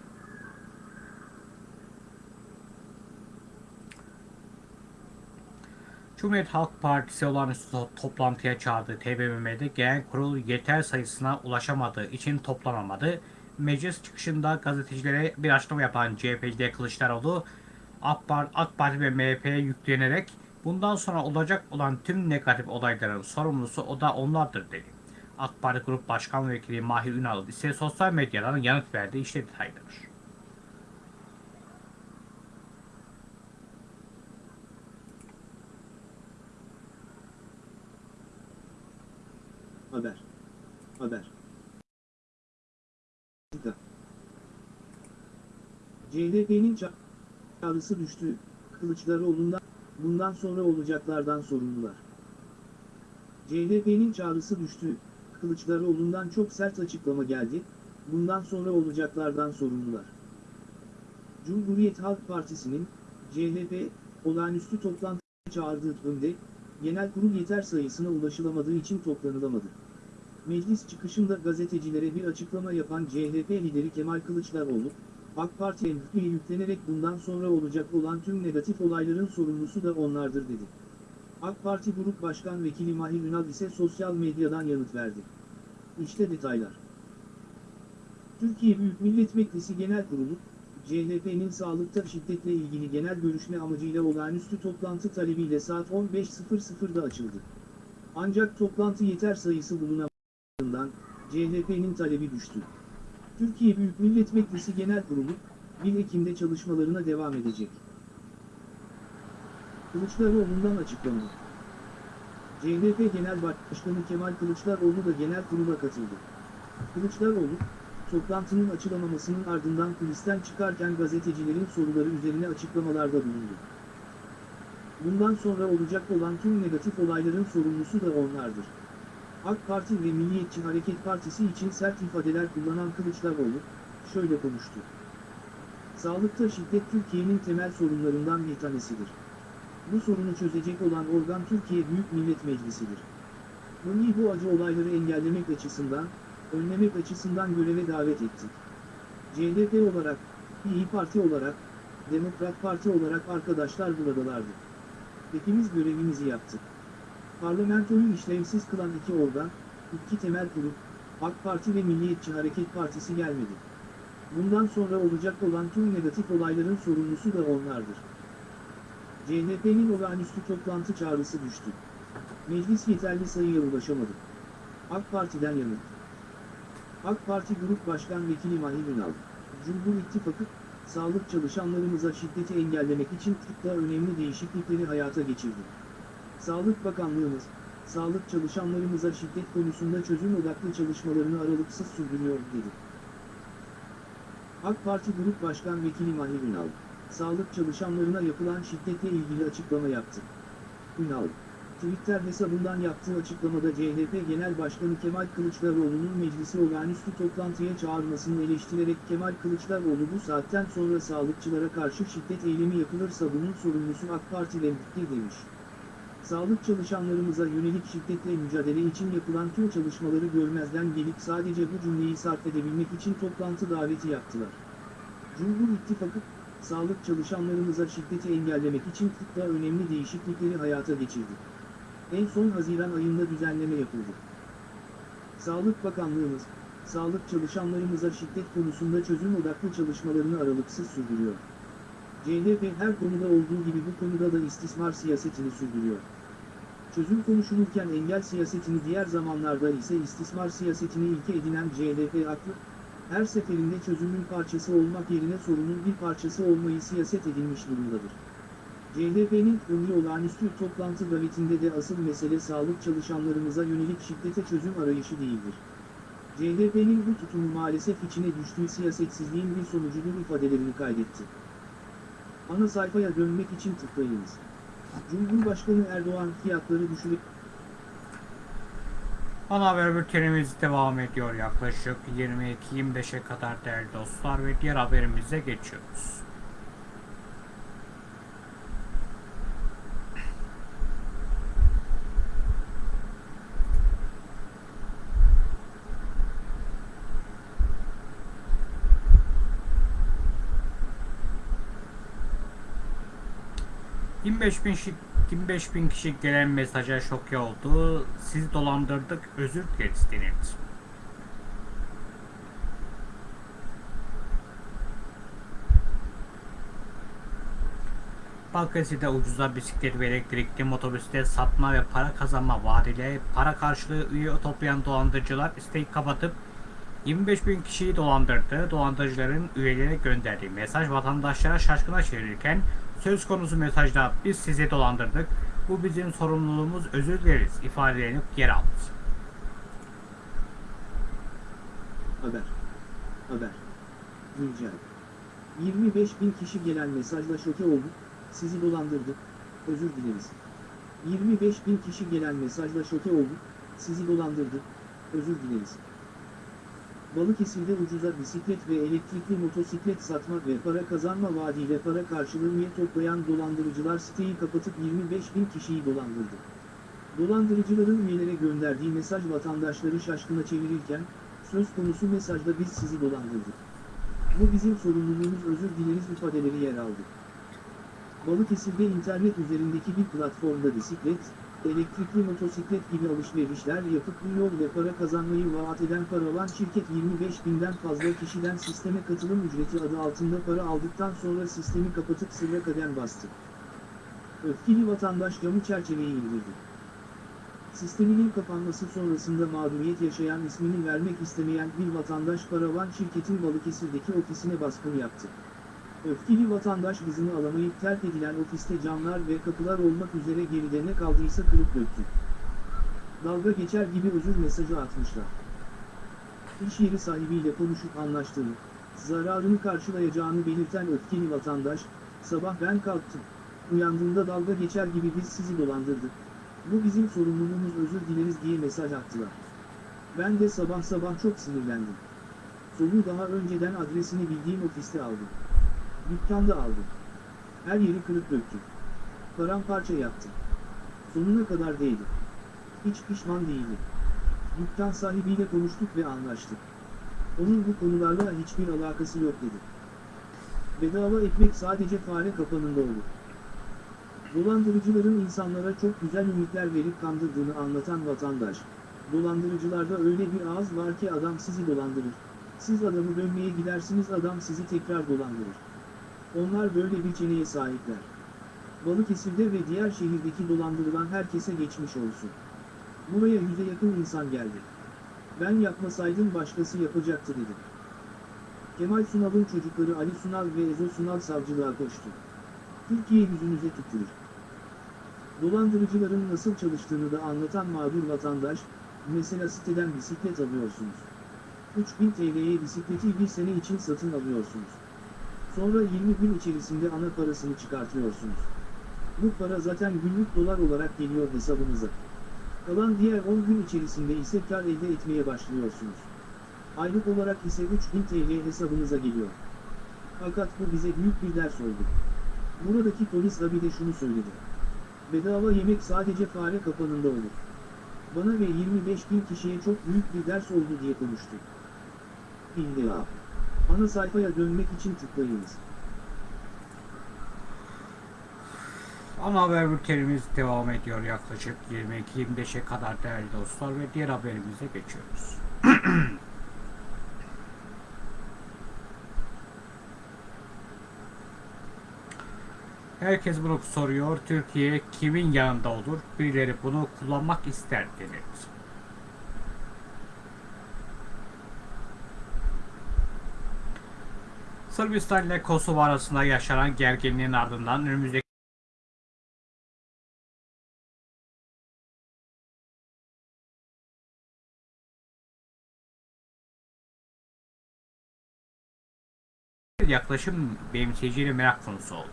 Cumhuriyet Halk Partisi olağanüstü toplantıya çağırdığı TBMM'de genel kurul yeter sayısına ulaşamadığı için toplanamadı. Meclis çıkışında gazetecilere bir açıklama yapan CHP'de Kılıçdaroğlu AK Parti, AK Parti ve MHP'ye yüklenerek bundan sonra olacak olan tüm negatif olayların sorumlusu o da onlardır dedi. AK Parti Grup Başkan Vekili Mahir Ünal ise sosyal medyadan yanıt verdi. İşte detaylar. Haber. Haber. CHP'nin çağrısı düştü, Kılıçdaroğlu'ndan, bundan sonra olacaklardan sorumlular. CHP'nin çağrısı düştü, Kılıçdaroğlu'ndan çok sert açıklama geldi, bundan sonra olacaklardan sorumlular. Cumhuriyet Halk Partisi'nin, CHP, olağanüstü toplantı çağırdığı önde, genel kurul yeter sayısına ulaşılamadığı için toplanılamadı. Meclis çıkışında gazetecilere bir açıklama yapan CHP lideri Kemal Kılıçdaroğlu, AK Parti'ye yükle yüklenerek bundan sonra olacak olan tüm negatif olayların sorumlusu da onlardır dedi. AK Parti Grup Başkan Vekili Mahir Ünal ise sosyal medyadan yanıt verdi. İşte detaylar. Türkiye Büyük Millet Meclisi Genel Kurulu, CHP'nin sağlıkta şiddetle ilgili genel görüşme amacıyla olağanüstü toplantı talebiyle saat 15.00'da açıldı. Ancak toplantı yeter sayısı bulunamadığından CHP'nin talebi düştü. Türkiye Büyük Millet Meclisi Genel Kurulu, 1 Ekim'de çalışmalarına devam edecek. Kılıçdaroğlu'ndan açıklama. CHP Genel Başkanı Kemal Kılıçdaroğlu da genel kurula katıldı. Kılıçdaroğlu, toplantının açılamamasının ardından kulisten çıkarken gazetecilerin soruları üzerine açıklamalarda bulundu. Bundan sonra olacak olan tüm negatif olayların sorumlusu da onlardır. AK Parti ve Milliyetçi Hareket Partisi için sert ifadeler kullanan Kılıçdaroğlu, şöyle konuştu. Sağlıkta şiddet Türkiye'nin temel sorunlarından bir tanesidir. Bu sorunu çözecek olan organ Türkiye Büyük Millet Meclisi'dir. Bunu bu acı olayları engellemek açısından, önlemek açısından göreve davet ettik. CHP olarak, İyi Parti olarak, Demokrat Parti olarak arkadaşlar buradalardı. Hepimiz görevimizi yaptık. Parlamentoyu işlevsiz kılan iki organ, iki temel kurup, AK Parti ve Milliyetçi Hareket Partisi gelmedi. Bundan sonra olacak olan tüm negatif olayların sorumlusu da onlardır. CHP'nin olağanüstü toplantı çağrısı düştü. Meclis yeterli sayıya ulaşamadı. AK Parti'den yanıt. AK Parti Grup Başkan Vekili Mahir Ünal, Cumhur İttifakı, sağlık çalışanlarımıza şiddeti engellemek için tıpta önemli değişiklikleri hayata geçirdi. Sağlık Bakanlığımız, sağlık çalışanlarımıza şiddet konusunda çözüm odaklı çalışmalarını aralıksız sürdürüyor dedi. AK Parti Grup Başkan Vekili Mahir Ünal, sağlık çalışanlarına yapılan şiddetle ilgili açıklama yaptı. Ünal, Twitter hesabından yaptığı açıklamada CHP Genel Başkanı Kemal Kılıçdaroğlu'nun meclisi olağanüstü toplantıya çağırmasını eleştirerek Kemal Kılıçdaroğlu bu saatten sonra sağlıkçılara karşı şiddet eylemi yapılırsa bunun sorumlusu AK Parti'lendir demiş. Sağlık çalışanlarımıza yönelik şiddetle mücadele için yapılan tüm çalışmaları görmezden gelip sadece bu cümleyi sarf edebilmek için toplantı daveti yaptılar. Cumhur İttifakı, sağlık çalışanlarımıza şiddeti engellemek için tıpta önemli değişiklikleri hayata geçirdi. En son Haziran ayında düzenleme yapıldı. Sağlık Bakanlığımız, sağlık çalışanlarımıza şiddet konusunda çözüm odaklı çalışmalarını aralıksız sürdürüyor. CHP her konuda olduğu gibi bu konuda da istismar siyasetini sürdürüyor. Çözüm konuşulurken engel siyasetini diğer zamanlarda ise istismar siyasetini ilke edinen CHP aklı, her seferinde çözümün parçası olmak yerine sorunun bir parçası olmayı siyaset edilmiş durumdadır. CHP'nin ömrü olağanüstü toplantı davetinde de asıl mesele sağlık çalışanlarımıza yönelik şiddete çözüm arayışı değildir. CHP'nin bu tutumu maalesef içine düştüğü siyasetsizliğin bir sonucudur ifadelerini kaydetti. Ana sayfaya dönmek için tıklayınız. Cumhurbaşkanı Erdoğan fiyatları düşürüp Ana haber bültenimiz devam ediyor yaklaşık 22-25'e kadar değerli dostlar ve diğer haberimize geçiyoruz. ...25 bin, şi- 25 bin kişi gelen mesaja şoke oldu. Sizi dolandırdık, özür dileriz denildi. Bankası'da ucuza bisiklet ve elektrikli motosiklet satma ve para kazanma vaadiyle para karşılığı üye toplayan dolandırıcılar isteği kapatıp 25 bin kişiyi dolandırdı. Dolandırıcıların üyelere gönderdiği mesaj vatandaşlara şaşkına çevirirken söz konusu mesajda biz sizi dolandırdık. Bu bizim sorumluluğumuz özür dileriz ifadelerini yer aldı. Haber. Haber. Güncel. 25 bin kişi gelen mesajla şoke olduk, sizi dolandırdık, özür dileriz. 25 bin kişi gelen mesajla şoke olduk, sizi dolandırdık, özür dileriz. Balıkesir'de ucuza bisiklet ve elektrikli motosiklet satmak ve para kazanma vaadiyle para karşılığı toplayan dolandırıcılar siteyi kapatıp 25 bin kişiyi dolandırdı. Dolandırıcıların üyelere gönderdiği mesaj vatandaşları şaşkına çevirirken, söz konusu mesajda biz sizi dolandırdık. Bu bizim sorumluluğumuz özür dileriz ifadeleri yer aldı. Balıkesir'de internet üzerindeki bir platformda bisiklet, elektrikli motosiklet gibi alışverişler yapıp bu yol ve para kazanmayı vaat eden paravan şirket 25 binden fazla kişiden sisteme katılım ücreti adı altında para aldıktan sonra sistemi kapatıp sırra kadem bastı. Öfkeli vatandaş camı çerçeveyi indirdi. Sisteminin kapanması sonrasında mağduriyet yaşayan ismini vermek istemeyen bir vatandaş paravan şirketin Balıkesir'deki ofisine baskın yaptı. Öfkeli vatandaş hızını alamayıp terk edilen ofiste camlar ve kapılar olmak üzere geride ne kaldıysa kırıp döktü. Dalga geçer gibi özür mesajı atmışlar. İş yeri sahibiyle konuşup anlaştığını, zararını karşılayacağını belirten öfkeli vatandaş, sabah ben kalktım, uyandığımda dalga geçer gibi biz sizi dolandırdık, bu bizim sorumluluğumuz özür dileriz diye mesaj attılar. Ben de sabah sabah çok sinirlendim. Soluğu daha önceden adresini bildiğim ofiste aldım. Dükkanda aldım. Her yeri kırıp döktüm. Paramparça yaptım. Sonuna kadar değdim. Hiç pişman değilim. Dükkan sahibiyle konuştuk ve anlaştık. Onun bu konularla hiçbir alakası yok dedi. Bedava ekmek sadece fare kapanında olur. Dolandırıcıların insanlara çok güzel ümitler verip kandırdığını anlatan vatandaş, dolandırıcılarda öyle bir ağız var ki adam sizi dolandırır. Siz adamı dönmeye gidersiniz adam sizi tekrar dolandırır. Onlar böyle bir çeneye sahipler. Balıkesir'de ve diğer şehirdeki dolandırılan herkese geçmiş olsun. Buraya yüze yakın insan geldi. Ben yapmasaydım başkası yapacaktı dedi. Kemal Sunal'ın çocukları Ali Sunal ve Ezo Sunal savcılığa koştu. Türkiye yüzünüze tükürür. Dolandırıcıların nasıl çalıştığını da anlatan mağdur vatandaş, mesela siteden bisiklet alıyorsunuz. 3000 TL'ye bisikleti bir sene için satın alıyorsunuz. Sonra 20 gün içerisinde ana parasını çıkartıyorsunuz. Bu para zaten günlük dolar olarak geliyor hesabınıza. Kalan diğer 10 gün içerisinde ise kar elde etmeye başlıyorsunuz. Aylık olarak ise 3000 TL hesabınıza geliyor. Fakat bu bize büyük bir ders oldu. Buradaki polis abi de şunu söyledi. Bedava yemek sadece fare kapanında olur. Bana ve 25 bin kişiye çok büyük bir ders oldu diye konuştu. İlla. Ana sayfaya dönmek için tıklayınız. Ana haber bültenimiz devam ediyor yaklaşık 22-25'e kadar değerli dostlar ve diğer haberimize geçiyoruz. (clears throat) Herkes bunu soruyor. Türkiye kimin yanında olur? Birileri bunu kullanmak ister denildi. Sırbistan ile Kosova arasında yaşanan gerginliğin ardından önümüzdeki yaklaşım benimseyiciyle merak konusu oldu.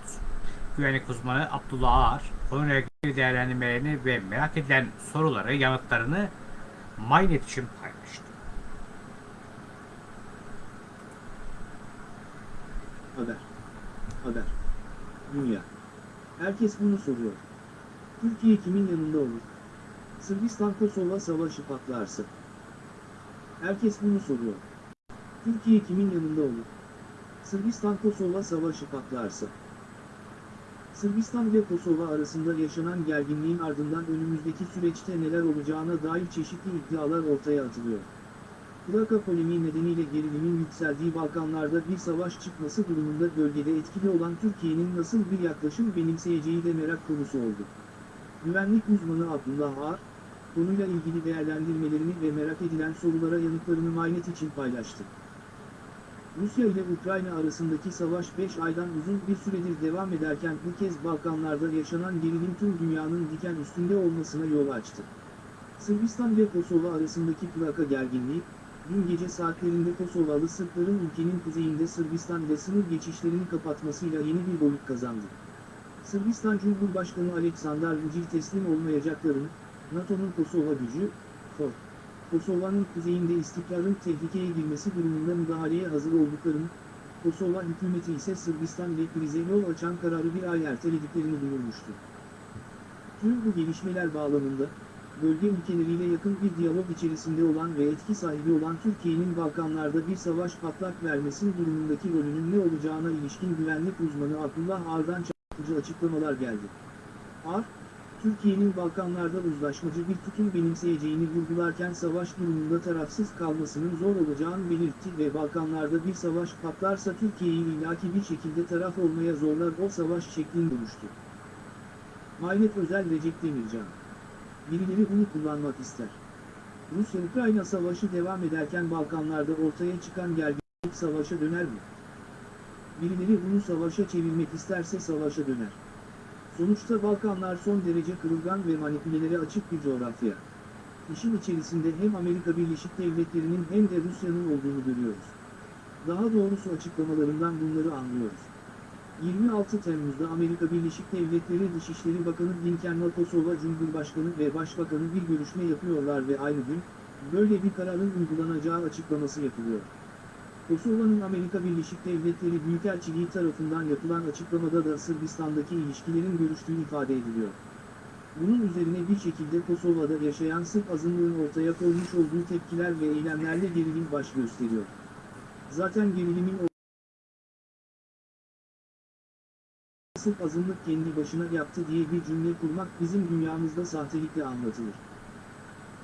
Güvenlik uzmanı Abdullah Ağar, konuyla ilgili değerlendirmelerini ve merak edilen soruları, yanıtlarını MyNet için paylaştı. Haber. Haber. Dünya. Herkes bunu soruyor. Türkiye kimin yanında olur? Sırbistan Kosova savaşı patlarsa. Herkes bunu soruyor. Türkiye kimin yanında olur? Sırbistan Kosova savaşı patlarsa. Sırbistan ve Kosova arasında yaşanan gerginliğin ardından önümüzdeki süreçte neler olacağına dair çeşitli iddialar ortaya atılıyor. Plaka polemiği nedeniyle gerilimin yükseldiği Balkanlarda bir savaş çıkması durumunda bölgede etkili olan Türkiye'nin nasıl bir yaklaşım benimseyeceği de merak konusu oldu. Güvenlik uzmanı Abdullah Ağar, konuyla ilgili değerlendirmelerini ve merak edilen sorulara yanıtlarını Maynet için paylaştı. Rusya ile Ukrayna arasındaki savaş 5 aydan uzun bir süredir devam ederken bu kez Balkanlarda yaşanan gerilim tüm dünyanın diken üstünde olmasına yol açtı. Sırbistan ve Kosova arasındaki plaka gerginliği, dün gece saatlerinde Kosovalı Sırpların ülkenin kuzeyinde Sırbistan ile sınır geçişlerini kapatmasıyla yeni bir boyut kazandı. Sırbistan Cumhurbaşkanı Aleksandar Vučić teslim olmayacaklarını, NATO'nun Kosova gücü, FOR, Kosova'nın kuzeyinde istikrarın tehlikeye girmesi durumunda müdahaleye hazır olduklarını, Kosova hükümeti ise Sırbistan ile krize yol açan kararı bir ay ertelediklerini duyurmuştu. Tüm bu gelişmeler bağlamında, bölge ülkeleriyle yakın bir diyalog içerisinde olan ve etki sahibi olan Türkiye'nin Balkanlarda bir savaş patlak vermesi durumundaki rolünün ne olacağına ilişkin güvenlik uzmanı Abdullah Ar'dan çarpıcı açıklamalar geldi. Ar, Türkiye'nin Balkanlarda uzlaşmacı bir tutum benimseyeceğini vurgularken savaş durumunda tarafsız kalmasının zor olacağını belirtti ve Balkanlarda bir savaş patlarsa Türkiye'yi ilaki bir şekilde taraf olmaya zorlar o savaş şeklinde konuştu. Mahlet Özel Recep Demircan Birileri bunu kullanmak ister. Rusya-Ukrayna savaşı devam ederken Balkanlarda ortaya çıkan gerginlik savaşa döner mi? Birileri bunu savaşa çevirmek isterse savaşa döner. Sonuçta Balkanlar son derece kırılgan ve manipülelere açık bir coğrafya. İşin içerisinde hem Amerika Birleşik Devletleri'nin hem de Rusya'nın olduğunu görüyoruz. Daha doğrusu açıklamalarından bunları anlıyoruz. 26 Temmuz'da Amerika Birleşik Devletleri Dışişleri Bakanı Blinken'la Kosova Cumhurbaşkanı ve Başbakanı bir görüşme yapıyorlar ve aynı gün, böyle bir kararın uygulanacağı açıklaması yapılıyor. Kosova'nın Amerika Birleşik Devletleri Büyükelçiliği tarafından yapılan açıklamada da Sırbistan'daki ilişkilerin görüştüğü ifade ediliyor. Bunun üzerine bir şekilde Kosova'da yaşayan Sırp azınlığın ortaya koymuş olduğu tepkiler ve eylemlerle gerilim baş gösteriyor. Zaten gerilimin Sırp azınlık kendi başına yaptı diye bir cümle kurmak bizim dünyamızda sahtelikle anlatılır.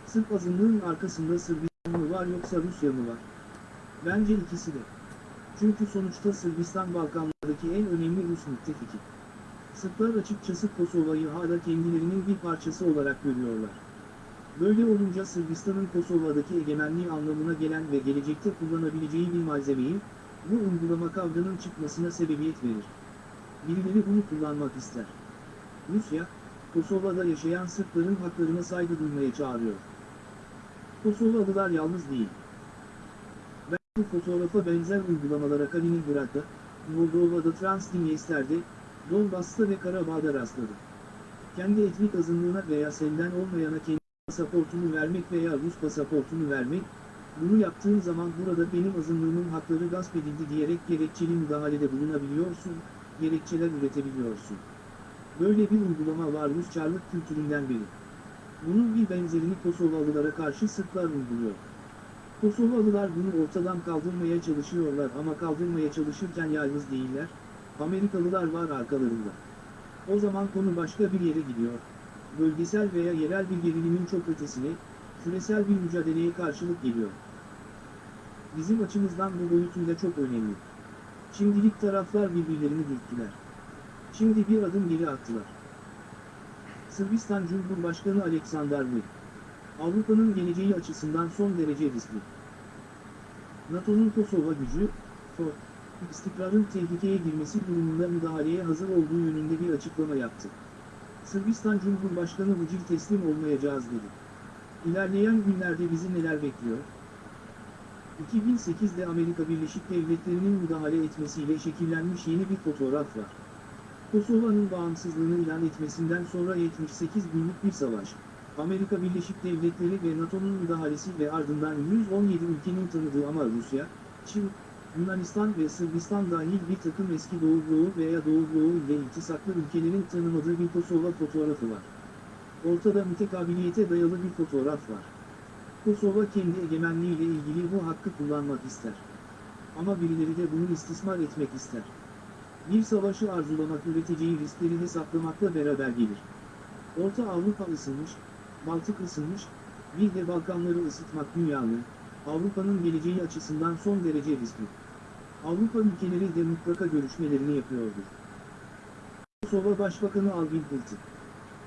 Sırp azınlığın arkasında Sırbistan mı var yoksa Rusya mı var? Bence ikisi de. Çünkü sonuçta Sırbistan Balkanlardaki en önemli Rus müttefiki. Sırplar açıkçası Kosova'yı hala kendilerinin bir parçası olarak görüyorlar. Böyle olunca Sırbistan'ın Kosova'daki egemenliği anlamına gelen ve gelecekte kullanabileceği bir malzemeyi, bu uygulama kavganın çıkmasına sebebiyet verir. Birileri bunu kullanmak ister. Rusya, Kosova'da yaşayan Sırpların haklarına saygı duymaya çağırıyor. Kosovalılar yalnız değil. Ben bu fotoğrafa benzer uygulamalara Kaliningrad'da, Moldova'da Transdniester'de, Donbas'ta ve Karabağ'da rastladım. Kendi etnik azınlığına veya senden olmayana kendi pasaportunu vermek veya Rus pasaportunu vermek, bunu yaptığın zaman burada benim azınlığımın hakları gasp edildi diyerek gerekçeli müdahalede bulunabiliyorsun, gerekçeler üretebiliyorsun. Böyle bir uygulama var Rus çarlık kültüründen beri. Bunun bir benzerini Kosovalılara karşı Sırplar uyguluyor. Kosovalılar bunu ortadan kaldırmaya çalışıyorlar ama kaldırmaya çalışırken yalnız değiller, Amerikalılar var arkalarında. O zaman konu başka bir yere gidiyor. Bölgesel veya yerel bir gerilimin çok ötesine, küresel bir mücadeleye karşılık geliyor. Bizim açımızdan bu boyutuyla çok önemli. Şimdilik taraflar birbirlerini dürttüler. Şimdi bir adım geri attılar. Sırbistan Cumhurbaşkanı Aleksandar Vučić. Avrupa'nın geleceği açısından son derece riskli. NATO'nun Kosova gücü, FO, istikrarın tehlikeye girmesi durumunda müdahaleye hazır olduğu yönünde bir açıklama yaptı. Sırbistan Cumhurbaşkanı Vučić teslim olmayacağız dedi. İlerleyen günlerde bizi neler bekliyor? 2008'de Amerika Birleşik Devletleri'nin müdahale etmesiyle şekillenmiş yeni bir fotoğraf var. Kosova'nın bağımsızlığını ilan etmesinden sonra 78 günlük bir savaş, Amerika Birleşik Devletleri ve NATO'nun müdahalesi ve ardından 117 ülkenin tanıdığı ama Rusya, Çin, Yunanistan ve Sırbistan dahil bir takım eski Doğu Bloğu veya Doğu Bloğu ile iltisaklı ülkelerin tanımadığı bir Kosova fotoğrafı var. Ortada mütekabiliyete dayalı bir fotoğraf var. Kosova kendi egemenliğiyle ilgili bu hakkı kullanmak ister. Ama birileri de bunu istismar etmek ister. Bir savaşı arzulamak üreteceği riskleri hesaplamakla beraber gelir. Orta Avrupa ısınmış, Baltık ısınmış, bir de Balkanları ısıtmak dünyanın, Avrupa'nın geleceği açısından son derece riskli. Avrupa ülkeleri de mutlaka görüşmelerini yapıyordur. Kosova Başbakanı Albin Kurti.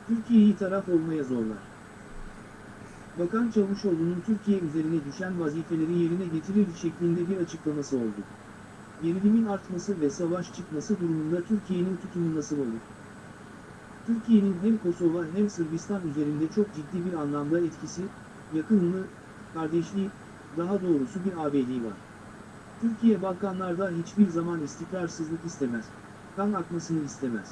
Türkiye'yi taraf olmaya zorlar. Bakan Çavuşoğlu'nun Türkiye üzerine düşen vazifeleri yerine getirir şeklinde bir açıklaması oldu. Gerilimin artması ve savaş çıkması durumunda Türkiye'nin tutumu nasıl olur? Türkiye'nin hem Kosova hem Sırbistan üzerinde çok ciddi bir anlamda etkisi, yakınlığı, kardeşliği, daha doğrusu bir ağabeyliği var. Türkiye Balkanlarda hiçbir zaman istikrarsızlık istemez, kan akmasını istemez.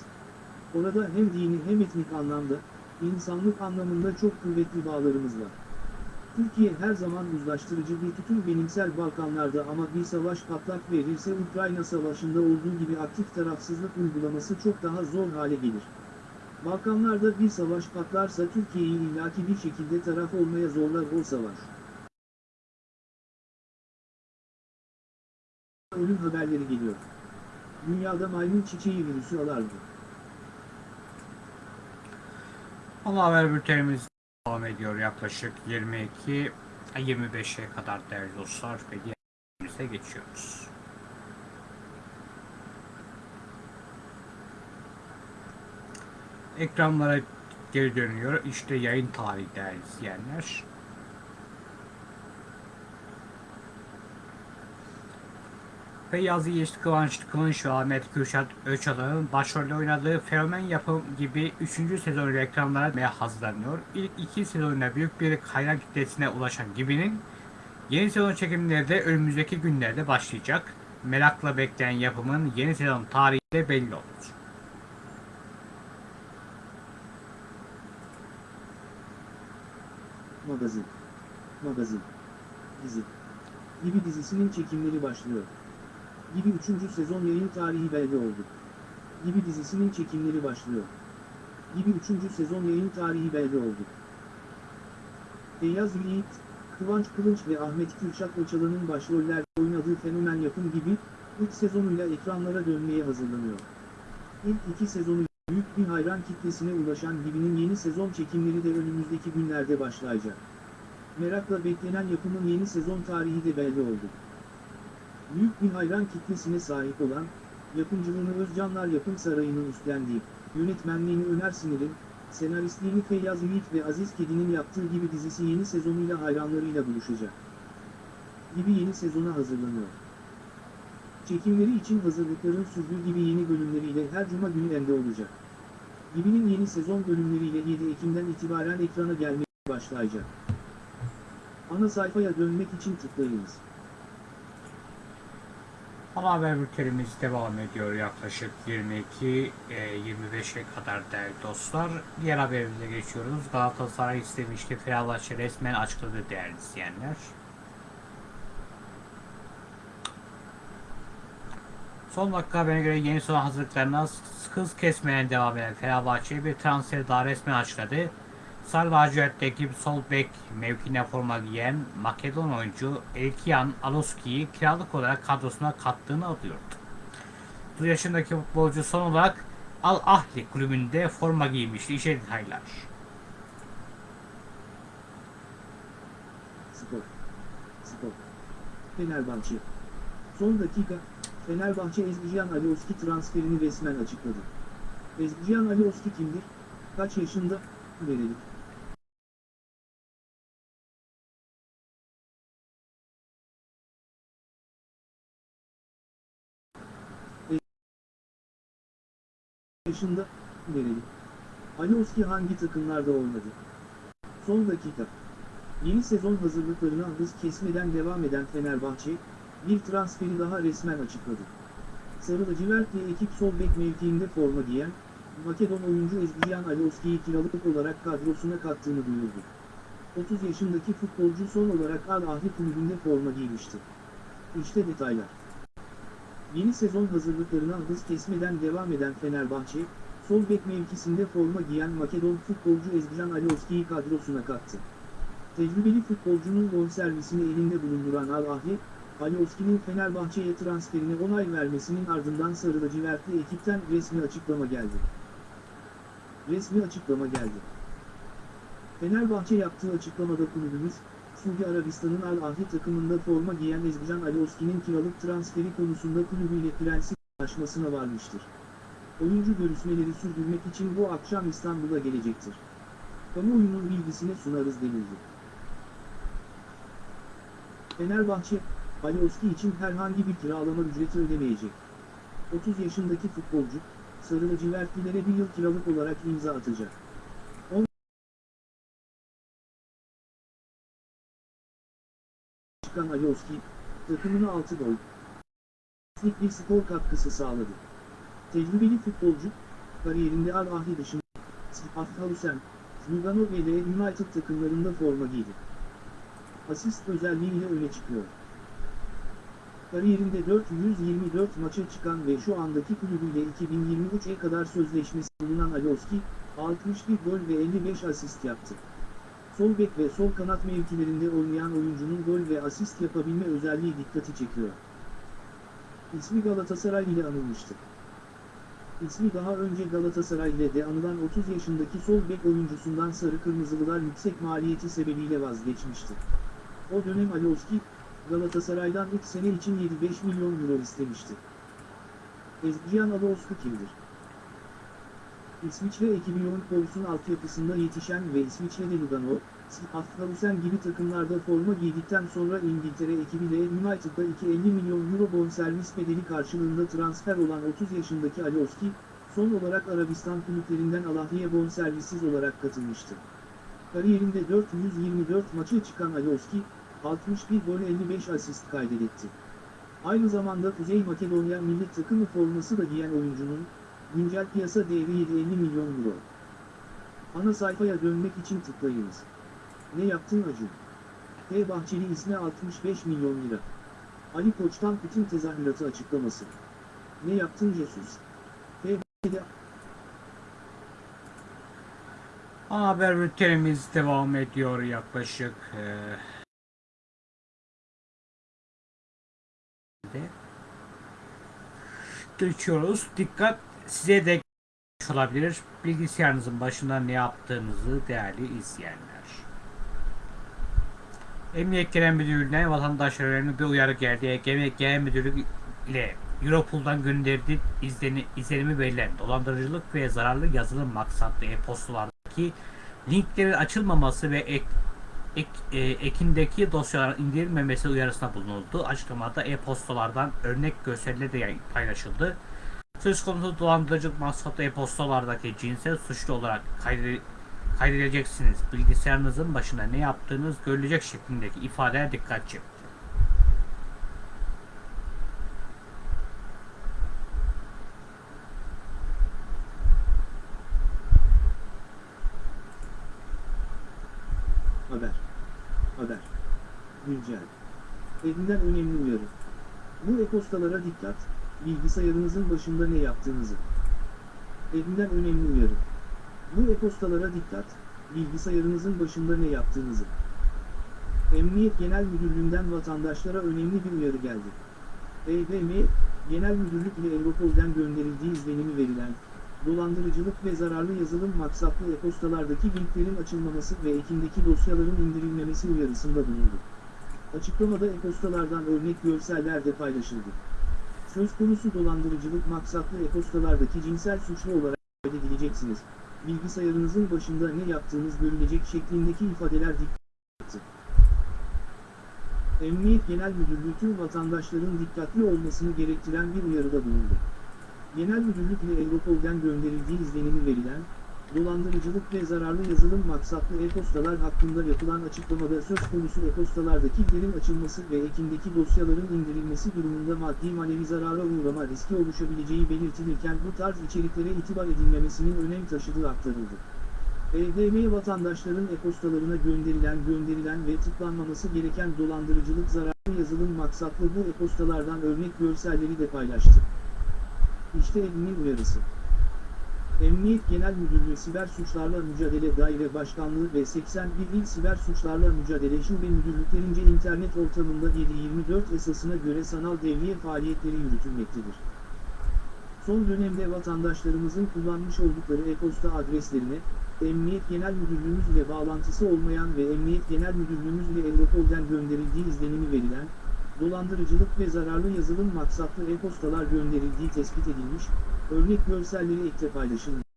Orada hem dini hem etnik anlamda, insanlık anlamında çok kuvvetli bağlarımız var. Türkiye her zaman uzlaştırıcı bir tutum benimsel Balkanlarda ama bir savaş patlak verirse Ukrayna Savaşı'nda olduğu gibi aktif tarafsızlık uygulaması çok daha zor hale gelir. Balkanlarda bir savaş patlarsa Türkiye'yi illaki bir şekilde taraf olmaya zorlar o savaş. Ölüm haberleri geliyor. Dünyada maymun çiçeği virüsü alarmı. Ana haber bültenimiz devam ediyor yaklaşık 22 25'e kadar değerli dostlar ve diğerimize geçiyoruz. Ekranlara geri dönüyor. İşte yayın tarihi değerli izleyenler. Feyyaz Yiğit, Kıvanç Kılıç ve Ahmet Kürşat Öçal'ın başrolde oynadığı Fenomen Yapım gibi 3. sezonu reklamlara hazırlanıyor. İlk iki sezonunda büyük bir hayran kitlesine ulaşan Gibi'nin yeni sezon çekimleri de önümüzdeki günlerde başlayacak. Merakla bekleyen yapımın yeni sezon tarihi de belli olur. Magazin. Magazin. Dizi. Gibi dizisinin çekimleri başlıyor. Gibi 3. sezon yayın tarihi belli oldu. Gibi dizisinin çekimleri başlıyor. Gibi 3. sezon yayın tarihi belli oldu. Feyyaz Yiğit, Kıvanç Kılıç ve Ahmet Kürşat Öçalan'ın başrollerde oynadığı fenomen yapım gibi, ilk sezonuyla ekranlara dönmeye hazırlanıyor. İlk iki sezonu büyük bir hayran kitlesine ulaşan Gibi'nin yeni sezon çekimleri de önümüzdeki günlerde başlayacak. Merakla beklenen yapımın yeni sezon tarihi de belli oldu. Büyük bir hayran kitlesine sahip olan, yapımcılığını Özcanlar Yapım Sarayı'nın üstlendiği, yönetmenliğini Öner Sinir'in, senaristliğini Feyyaz Yiğit ve Aziz Kedi'nin yaptığı gibi dizisi yeni sezonuyla hayranlarıyla buluşacak. Gibi yeni sezona hazırlanıyor. Çekimleri için hazırlıkların sürdüğü gibi yeni bölümleriyle her cuma günü ende olacak. Gibi'nin yeni sezon bölümleriyle 7 Ekim'den itibaren ekrana gelmeye başlayacak. Ana sayfaya dönmek için tıklayınız. Ana haber bültenimiz devam ediyor yaklaşık 22-25'e kadar değerli dostlar. Diğer haberimize geçiyoruz. Galatasaray istemişti. Fenerbahçe resmen açıkladı değerli izleyenler. Son dakika haberine göre yeni sezon hazırlıklarına hız kesmeden devam eden Fenerbahçe bir transferi daha resmen açıkladı. Sarı lacivertteki sol bek mevkine forma giyen Makedon oyuncu Elkian Aloski'yi kiralık olarak kadrosuna kattığını alıyordu. 30 yaşındaki futbolcu son olarak Al Ahli kulübünde forma giymişti. İşe detaylar. Spor. Spor. Fenerbahçe. Son dakika, Fenerbahçe Ezgican Alioski transferini resmen açıkladı. Ezgican Alioski kimdir? Kaç yaşında? Verelim. Yaşında, verelim. Alioski hangi takımlarda oynadı? Son dakika. Yeni sezon hazırlıklarına hız kesmeden devam eden Fenerbahçe, bir transferi daha resmen açıkladı. Sarı lacivertli ekip sol bek mevkiinde forma giyen, Makedon oyuncu Ezgiyan Alioski'yi kiralık olarak kadrosuna kattığını duyurdu. 30 yaşındaki futbolcu son olarak Al Ahli kulübünde forma giymişti. İşte detaylar. Yeni sezon hazırlıklarına hız kesmeden devam eden Fenerbahçe, sol bek mevkisinde forma giyen Makedon futbolcu Ezgijan Alioski'yi kadrosuna kattı. Tecrübeli futbolcunun bonservisini elinde bulunduran Al Ahli, Alioski'nin Fenerbahçe'ye transferine onay vermesinin ardından sarı lacivertli ekipten resmi açıklama geldi. Resmi açıklama geldi. Fenerbahçe yaptığı açıklamada kulübümüz, Suudi Arabistan'ın Al Ahli takımında forma giyen Ezgican Alioski'nin kiralık transferi konusunda kulübüyle prensip anlaşmasına varmıştır. Oyuncu görüşmeleri sürdürmek için bu akşam İstanbul'a gelecektir. Kamuoyunun bilgisine sunarız denildi. Fenerbahçe, Alioski için herhangi bir kiralama ücreti ödemeyecek. 30 yaşındaki futbolcu, Sarı lacivertlilere bir yıl kiralık olarak imza atacak. Çıkan Alioski, takımına 6 gol, lik bir skor katkısı sağladı. Tecrübeli futbolcu, kariyerinde Al Ahli dışında, Hussein, Lugano ve Leeds United takımlarında forma giydi. asist özelliğiyle öne çıkıyor. Kariyerinde 424 maça çıkan ve şu andaki kulübüyle 2023'e kadar sözleşmesi bulunan Alioski, 61 gol ve 55 asist yaptı. Sol bek ve sol kanat mevkilerinde oynayan oyuncunun gol ve asist yapabilme özelliği dikkati çekiyor. İsmi Galatasaray ile anılmıştı. İsmi daha önce Galatasaray ile de anılan 30 yaşındaki sol bek oyuncusundan Sarı Kırmızılılar yüksek maliyeti sebebiyle vazgeçmişti. O dönem Alioski, Galatasaray'dan ilk sene için 75 milyon euro istemişti. Ezgiyan Alioski kimdir? İsviçre ekibi Young Boys'un altyapısında yetişen ve İsviçre'de Lugano, Afghanistan gibi takımlarda forma giydikten sonra İngiltere ekibiyle United'da 250 milyon euro bonservis bedeli karşılığında transfer olan 30 yaşındaki Alioski, son olarak Arabistan kulüplerinden Alahli'ye bonservissiz olarak katılmıştı. Kariyerinde 424 maça çıkan Alioski, 61 gol 55 asist kaydetti. Aynı zamanda Kuzey Makedonya milli takımı forması da giyen oyuncunun, güncel piyasa değeri 750 milyon euro. Ana sayfaya dönmek için tıklayınız. Ne yaptın Acun? T. Bahçeli isme 65 milyon lira. Ali Koç'tan Putin tezahüratı açıklaması. Ne yaptın Jesus? T. Bahçeli haber bültenimiz devam ediyor yaklaşık. de geçiyoruz. Dikkat size de olabilir. Bilgisayarınızın başında ne yaptığınızı değerli izleyenler. Emniyet Genel Müdürlüğü'ne vatandaşlarının bir uyarı geldi. Genel Müdürlüğü ile Europol'dan gönderdiği izleni, izlenimi verilen dolandırıcılık ve zararlı yazılım maksatlı e-postalardaki linklerin açılmaması ve ek, ek, e, ekindeki dosyaların indirilmemesi uyarısına bulunuldu. Açıklamada e-postalardan örnek gösterileri de paylaşıldı. Söz konusu dolandırıcılık maksatlı e-postalardaki cinsel suçlu olarak kaydedeceksiniz. Bilgisayarınızın başında ne yaptığınız görülecek şeklindeki ifadeler dikkat çekti. Haber. Haber. Güncel. Evinden önemli uyarı. Bu e-postalara dikkat, bilgisayarınızın başında ne yaptığınızı. Evinden önemli uyarı. Bu e-postalara dikkat, bilgisayarınızın başında ne yaptığınızı. Emniyet Genel Müdürlüğü'nden vatandaşlara önemli bir uyarı geldi. EGM, Genel Müdürlük ile Europol'den gönderildiği izlenimi verilen, dolandırıcılık ve zararlı yazılım maksatlı e-postalardaki linklerin açılmaması ve ekindeki dosyaların indirilmemesi uyarısında bulundu. Açıklamada e-postalardan örnek görseller de paylaşıldı. Söz konusu dolandırıcılık maksatlı e-postalardaki cinsel suçlu olarak kaydedileceksiniz. Bilgisayarınızın başında ne yaptığınız görülecek şeklindeki ifadeler dikkat Emniyet Genel Müdürlüğü tüm vatandaşların dikkatli olmasını gerektiren bir uyarıda bulundu. Genel Müdürlük ile Europol'den gönderildiği izlenimi verilen, dolandırıcılık ve zararlı yazılım maksatlı e-postalar hakkında yapılan açıklamada söz konusu e-postalardaki linklerin açılması ve ekindeki dosyaların indirilmesi durumunda maddi manevi zarara uğrama riski oluşabileceği belirtilirken bu tarz içeriklere itibar edilmemesinin önem taşıdığı aktarıldı. EDM vatandaşların e-postalarına gönderilen gönderilen ve tıklanmaması gereken dolandırıcılık zararlı yazılım maksatlı bu e-postalardan örnek görselleri de paylaştı. İşte elimin uyarısı. Emniyet Genel Müdürlüğü Siber Suçlarla Mücadele Daire Başkanlığı ve 81 İl Siber Suçlarla Mücadele Şube Müdürlüklerince internet ortamında 7/24 esasına göre sanal devriye faaliyetleri yürütülmektedir. Son dönemde vatandaşlarımızın kullanmış oldukları e-posta adreslerine, Emniyet Genel Müdürlüğümüz ile bağlantısı olmayan ve Emniyet Genel Müdürlüğümüz ile Europol'den gönderildiği izlenimi verilen, dolandırıcılık ve zararlı yazılım maksatlı e-postalar gönderildiği tespit edilmiş, örnek görselleri ekle paylaşılmış.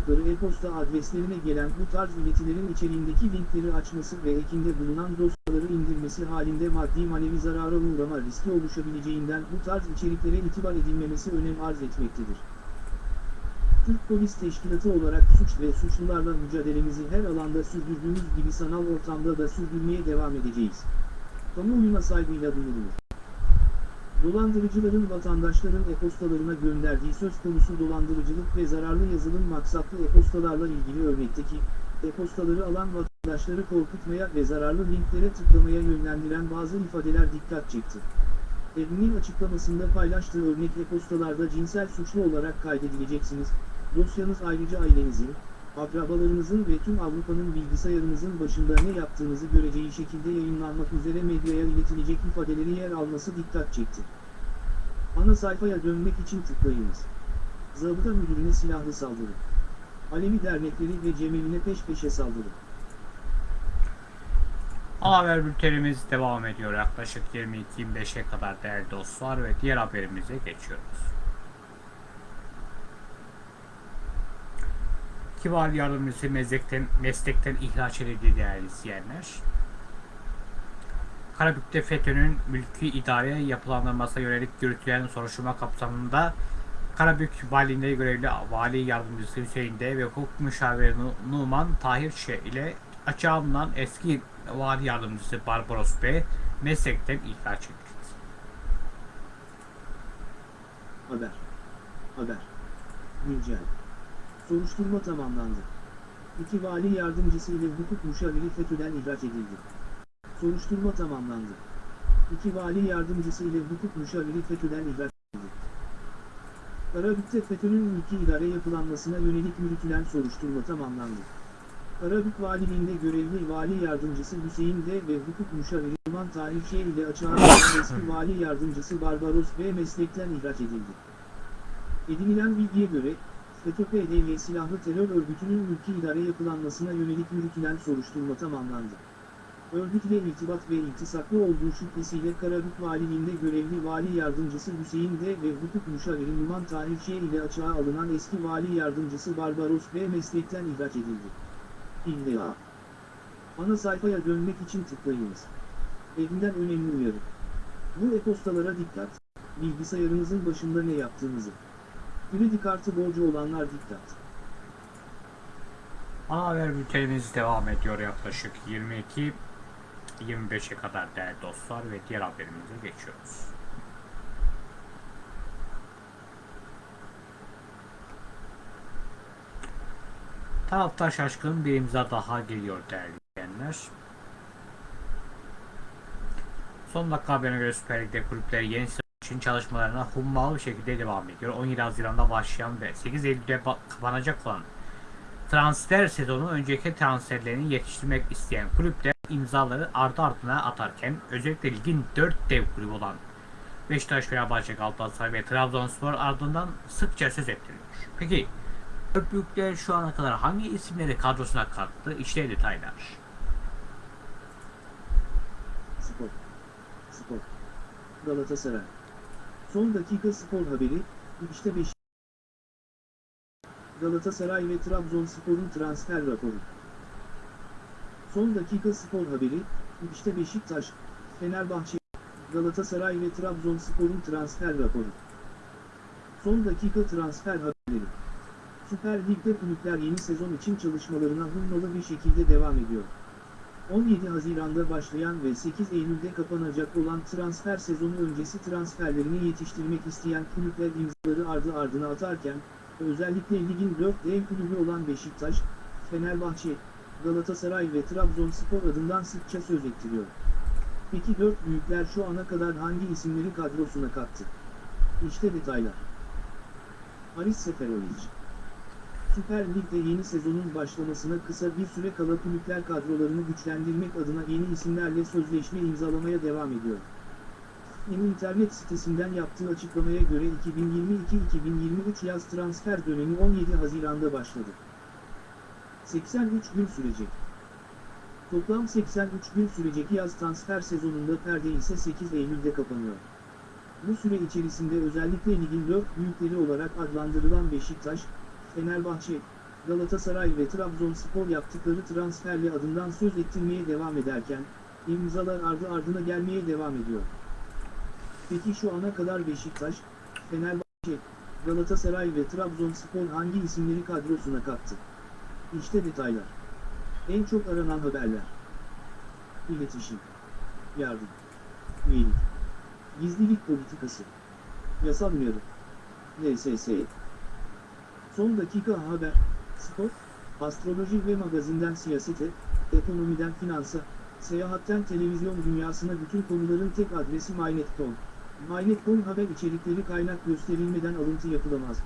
oldukları e-posta adreslerine gelen bu tarz iletilerin içeriğindeki linkleri açması ve ekinde bulunan dosyaları indirmesi halinde maddi manevi zarara uğrama riski oluşabileceğinden bu tarz içeriklere itibar edilmemesi önem arz etmektedir. Türk Polis Teşkilatı olarak suç ve suçlularla mücadelemizi her alanda sürdürdüğümüz gibi sanal ortamda da sürdürmeye devam edeceğiz. Kamuoyuna saygıyla duyurulur. Dolandırıcıların vatandaşların e-postalarına gönderdiği söz konusu dolandırıcılık ve zararlı yazılım maksatlı e-postalarla ilgili örnekteki, e-postaları alan vatandaşlar vatandaşları korkutmaya ve zararlı linklere tıklamaya yönlendiren bazı ifadeler dikkat çekti. Evinin açıklamasında paylaştığı örnek e-postalarda cinsel suçlu olarak kaydedileceksiniz, dosyanız ayrıca ailenizin, akrabalarınızın ve tüm Avrupa'nın bilgisayarınızın başında ne yaptığınızı göreceği şekilde yayınlanmak üzere medyaya iletilecek ifadeleri yer alması dikkat çekti. Ana sayfaya dönmek için tıklayınız. Zabıta müdürüne silahlı saldırı. Alevi dernekleri ve Cemevine peş peşe saldırı. Haber bültenimiz devam ediyor. Yaklaşık 22-25'e kadar değerli dostlar ve diğer haberimize geçiyoruz. Kibar yardımcısı meslekten, meslekten ihraç edildi değerli izleyenler. Karabük'te FETÖ'nün mülki idare yapılandırmasına yönelik yürütülen soruşturma kapsamında Karabük Valiliğinde görevli Vali Yardımcısı Hüseyin D ve hukuk müşaviri Nu- Numan Tahir Ş ile açığa alınan eski Vali Yardımcısı Barbaros B meslekten ihraç edildi. Haber. Haber. Güncel. Soruşturma tamamlandı. İki vali yardımcısı ile hukuk müşaviri FETÖ'den ihraç edildi. Soruşturma tamamlandı. İki vali yardımcısı ile hukuk müşaviri FETÖ'den ihraç edildi. Karabük'te FETÖ'nün mülki idare yapılanmasına yönelik yürütülen soruşturma tamamlandı. Karabük Valiliğinde görevli vali yardımcısı Hüseyin D ve hukuk müşaviri Numan Tahir Ş ile açığa eski vali yardımcısı Barbaros B meslekten ihraç edildi. Edinilen bilgiye göre, FETÖ-PDY silahlı terör örgütünün ülke idare yapılanmasına yönelik yürütülen soruşturma tamamlandı. Örgütle irtibat ve iltisaklı olduğu şüphesiyle Karabük Valiliğinde görevli vali yardımcısı Hüseyin D ve hukuk müşaviri Numan Tahir Ş ile açığa alınan eski vali yardımcısı Barbaros B meslekten ihraç edildi. İlla. Ana sayfaya dönmek için tıklayınız. Evinden önemli uyarı. Bu e-postalara dikkat, bilgisayarınızın başında ne yaptığınızı. Kredi kartı borcu olanlar dikkat. Ana haber bültenimiz devam ediyor yaklaşık 22 25'e kadar değerli dostlar ve diğer haberimize geçiyoruz. Taraftar şaşkın bir imza daha geliyor değerli izleyenler. Son dakika haberine göre Süper Lig'de kulüpler yeni için çalışmalarına hummalı bir şekilde devam ediyor. 17 Haziran'da başlayan ve 8 Eylül'de kapanacak olan transfer sezonu önceki transferlerini yetiştirmek isteyen kulüpler imzaları ardı ardına atarken özellikle ligin 4 dev kulübü olan Beşiktaş, Fenerbahçe, Galatasaray ve Trabzonspor ardından sıkça söz ettiriyor. Peki dört büyükler şu ana kadar hangi isimleri kadrosuna kattı? İşte detaylar. Spor. Spor. Galatasaray. Son dakika spor haberi, işte 5. Galatasaray ve Trabzonspor'un transfer raporu. Son dakika spor haberi, işte Beşiktaş, Fenerbahçe, Galatasaray ve Trabzonspor'un transfer raporu. Son dakika transfer haberleri. Süper Lig'de kulüpler yeni sezon için çalışmalarına hızlı bir şekilde devam ediyor. 17 Haziran'da başlayan ve 8 Eylül'de kapanacak olan transfer sezonu öncesi transferlerini yetiştirmek isteyen kulüpler imzaları ardı ardına atarken, özellikle ligin 4 dev kulübü olan Beşiktaş, Fenerbahçe, Galatasaray ve Trabzonspor adından sıkça söz ettiriyor. Peki 4 büyükler şu ana kadar hangi isimleri kadrosuna kattı? İşte detaylar. Haris Seferovic Süper Lig'de yeni sezonun başlamasına kısa bir süre kala kulüpler kadrolarını güçlendirmek adına yeni isimlerle sözleşme imzalamaya devam ediyor. Yeni internet sitesinden yaptığı açıklamaya göre 2022-2023 yaz transfer dönemi 17 Haziran'da başladı. 83 gün sürecek. Toplam 83 gün sürecek yaz transfer sezonunda perde ise 8 Eylül'de kapanıyor. Bu süre içerisinde özellikle ligin 4 büyükleri olarak adlandırılan Beşiktaş, Fenerbahçe, Galatasaray ve Trabzonspor yaptıkları transferle adından söz ettirmeye devam ederken, imzalar ardı ardına gelmeye devam ediyor. Peki şu ana kadar Beşiktaş, Fenerbahçe, Galatasaray ve Trabzonspor hangi isimleri kadrosuna kattı? İşte detaylar. En çok aranan haberler. İletişim. Yardım. Üyelik. Gizlilik politikası. Yasal uyarı. LSS. Son dakika haber, spor, Astroloji ve magazinden siyasete, ekonomiden finansa, seyahatten televizyon dünyasına bütün konuların tek adresi MyNet.com. MyNet.com haber içerikleri kaynak gösterilmeden alıntı yapılamaz.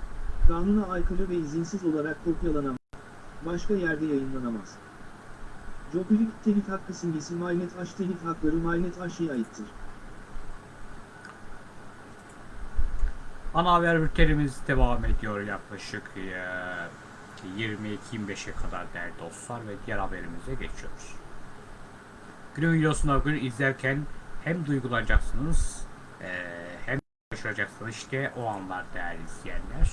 Kanuna aykırı ve izinsiz olarak kopyalanamaz. Başka yerde yayınlanamaz. Jobilik telif hakkı simgesi MyNet H telif hakları MyNet H'ye aittir. Ana haber bültenimiz devam ediyor yaklaşık eee, 22-25'e kadar değerli dostlar ve diğer haberimize geçiyoruz. Günün videosunu bugün izlerken hem duygulanacaksınız eee, hem şaşıracaksınız işte o anlar değerli izleyenler.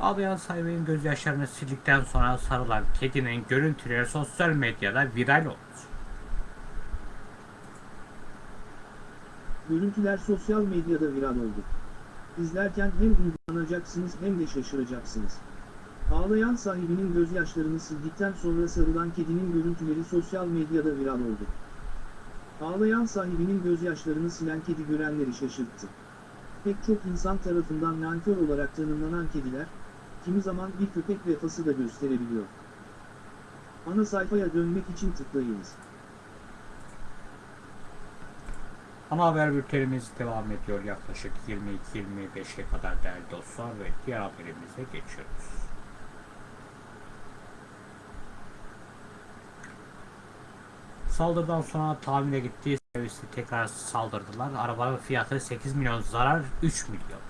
Ağlayan sahibinin gözyaşlarını sildikten sonra sarılan kedinin görüntüleri sosyal medyada viral oldu. Görüntüler sosyal medyada viral oldu. İzlerken hem duygulanacaksınız hem de şaşıracaksınız. Ağlayan sahibinin gözyaşlarını sildikten sonra sarılan kedinin görüntüleri sosyal medyada viral oldu. Ağlayan sahibinin gözyaşlarını silen kedi görenleri şaşırttı. Pek çok insan tarafından nankör olarak tanımlanan kediler, kimi zaman bir köpek vefası da gösterebiliyor. Ana sayfaya dönmek için tıklayınız. Ana haber bültenimiz devam ediyor yaklaşık 22-25'e kadar değerli dostlar ve diğer haberimize geçiyoruz. Saldırıdan sonra tamire gittiği servisi tekrar saldırdılar. Arabanın fiyatı 8 milyon zarar 3 milyon.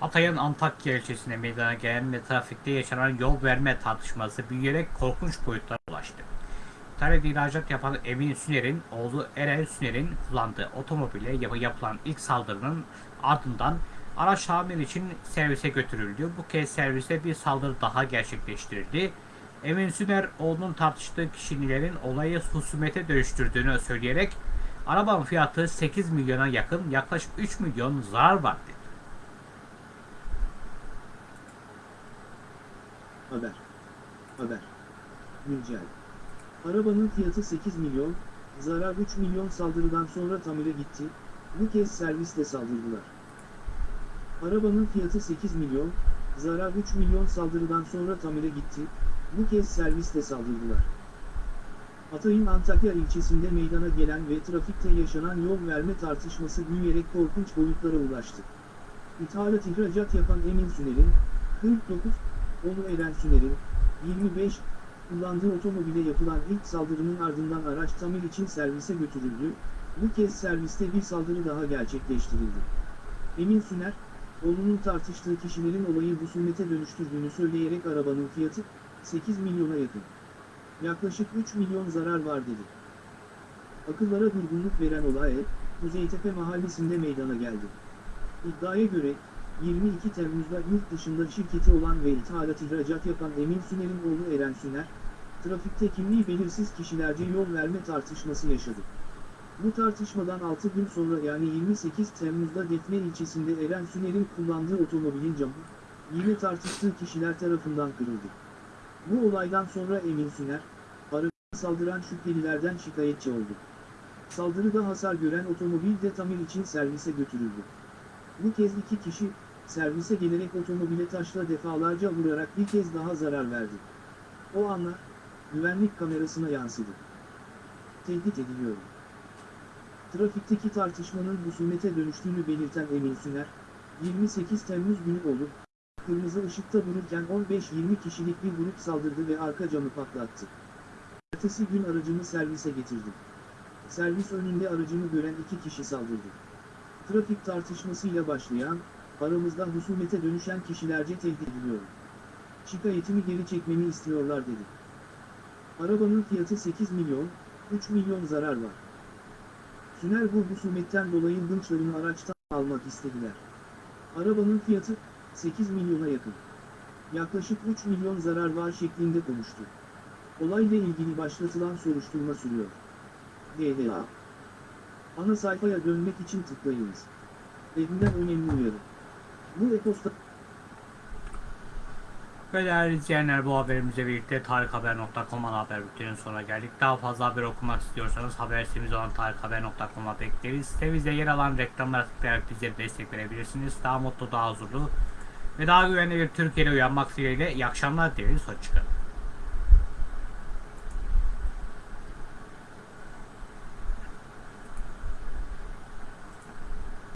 Hatay'ın Antakya ilçesine meydana gelen ve trafikte yaşanan yol verme tartışması büyüyerek korkunç boyutlara ulaştı. İtalya'da ihracat yapan Emin Süner'in oğlu Eren Süner'in kullandığı otomobile yap- yapılan ilk saldırının ardından araç tamir için servise götürüldü. Bu kez serviste bir saldırı daha gerçekleştirildi. Emin Süner oğlunun tartıştığı kişilerin olayı husumete dönüştürdüğünü söyleyerek arabanın fiyatı 8 milyona yakın yaklaşık 3 milyon zarar var dedi. Haber. Haber. Güncel. Arabanın fiyatı 8 milyon, zarar 3 milyon saldırıdan sonra tamire gitti, bu kez serviste saldırdılar. Arabanın fiyatı 8 milyon, zarar 3 milyon saldırıdan sonra tamire gitti, bu kez serviste saldırdılar. Hatay'ın Antakya ilçesinde meydana gelen ve trafikte yaşanan yol verme tartışması büyüyerek korkunç boyutlara ulaştı. İthalat ihracat yapan Emin Süner'in, 49, Oğlu Eren Süner'in, 25, kullandığı otomobile yapılan ilk saldırının ardından araç tamir için servise götürüldü, bu kez serviste bir saldırı daha gerçekleştirildi. Emin Süner, oğlunun tartıştığı kişilerin olayı husumete dönüştürdüğünü söyleyerek arabanın fiyatı, 8 milyona yakın. Yaklaşık 3 milyon zarar var dedi. Akıllara durgunluk veren olay, Kuzeytepe mahallesinde meydana geldi. İddiaya göre, 22 Temmuz'da yurt dışında şirketi olan ve ithalat ihracat yapan Emin Süner'in oğlu Eren Süner, trafikte kimliği belirsiz kişilerce yol verme tartışması yaşadı. Bu tartışmadan 6 gün sonra yani 28 Temmuz'da Defne ilçesinde Eren Süner'in kullandığı otomobilin camı, yine tartıştığı kişiler tarafından kırıldı. Bu olaydan sonra Emin Süner, arabaya saldıran şüphelilerden şikayetçi oldu. Saldırıda hasar gören otomobil de tamir için servise götürüldü. Bu kez iki kişi, servise gelerek otomobile taşla defalarca vurarak bir kez daha zarar verdi. O anlar, güvenlik kamerasına yansıdı. Tehdit ediliyorum. Trafikteki tartışmanın husumete dönüştüğünü belirten Emin Süner, 28 Temmuz günü olup, kırmızı ışıkta dururken 15-20 kişilik bir grup saldırdı ve arka camı patlattı. Ertesi gün aracımı servise getirdim. Servis önünde aracımı gören iki kişi saldırdı. Trafik tartışmasıyla başlayan, aramızda husumete dönüşen kişilerce tehdit ediliyorum. Şikayetimi geri çekmemi istiyorlar dedi. Arabanın fiyatı 8 milyon, 3 milyon zarar var. Süner bu husumetten dolayı hınçlarını araçtan almak istediler. Arabanın fiyatı 8 milyona yakın. Yaklaşık 3 milyon zarar var şeklinde konuştu. Olayla ilgili başlatılan soruşturma sürüyor. DDA Ana sayfaya dönmek için tıklayınız. Evinden önemli uyarı. Bu Ve değerli izleyenler bu haberimizle birlikte tarikhaber.com ana haber bülteninin sonuna geldik. Daha fazla haber okumak istiyorsanız haber sitemiz olan tarikhaber.com'a bekleriz. Sitemizde yer alan reklamlara tıklayarak bize destek verebilirsiniz. Daha mutlu, daha huzurlu ve daha güvenli bir Türkiye'de uyanmak dileğiyle iyi akşamlar dileriz. Hoşçakalın.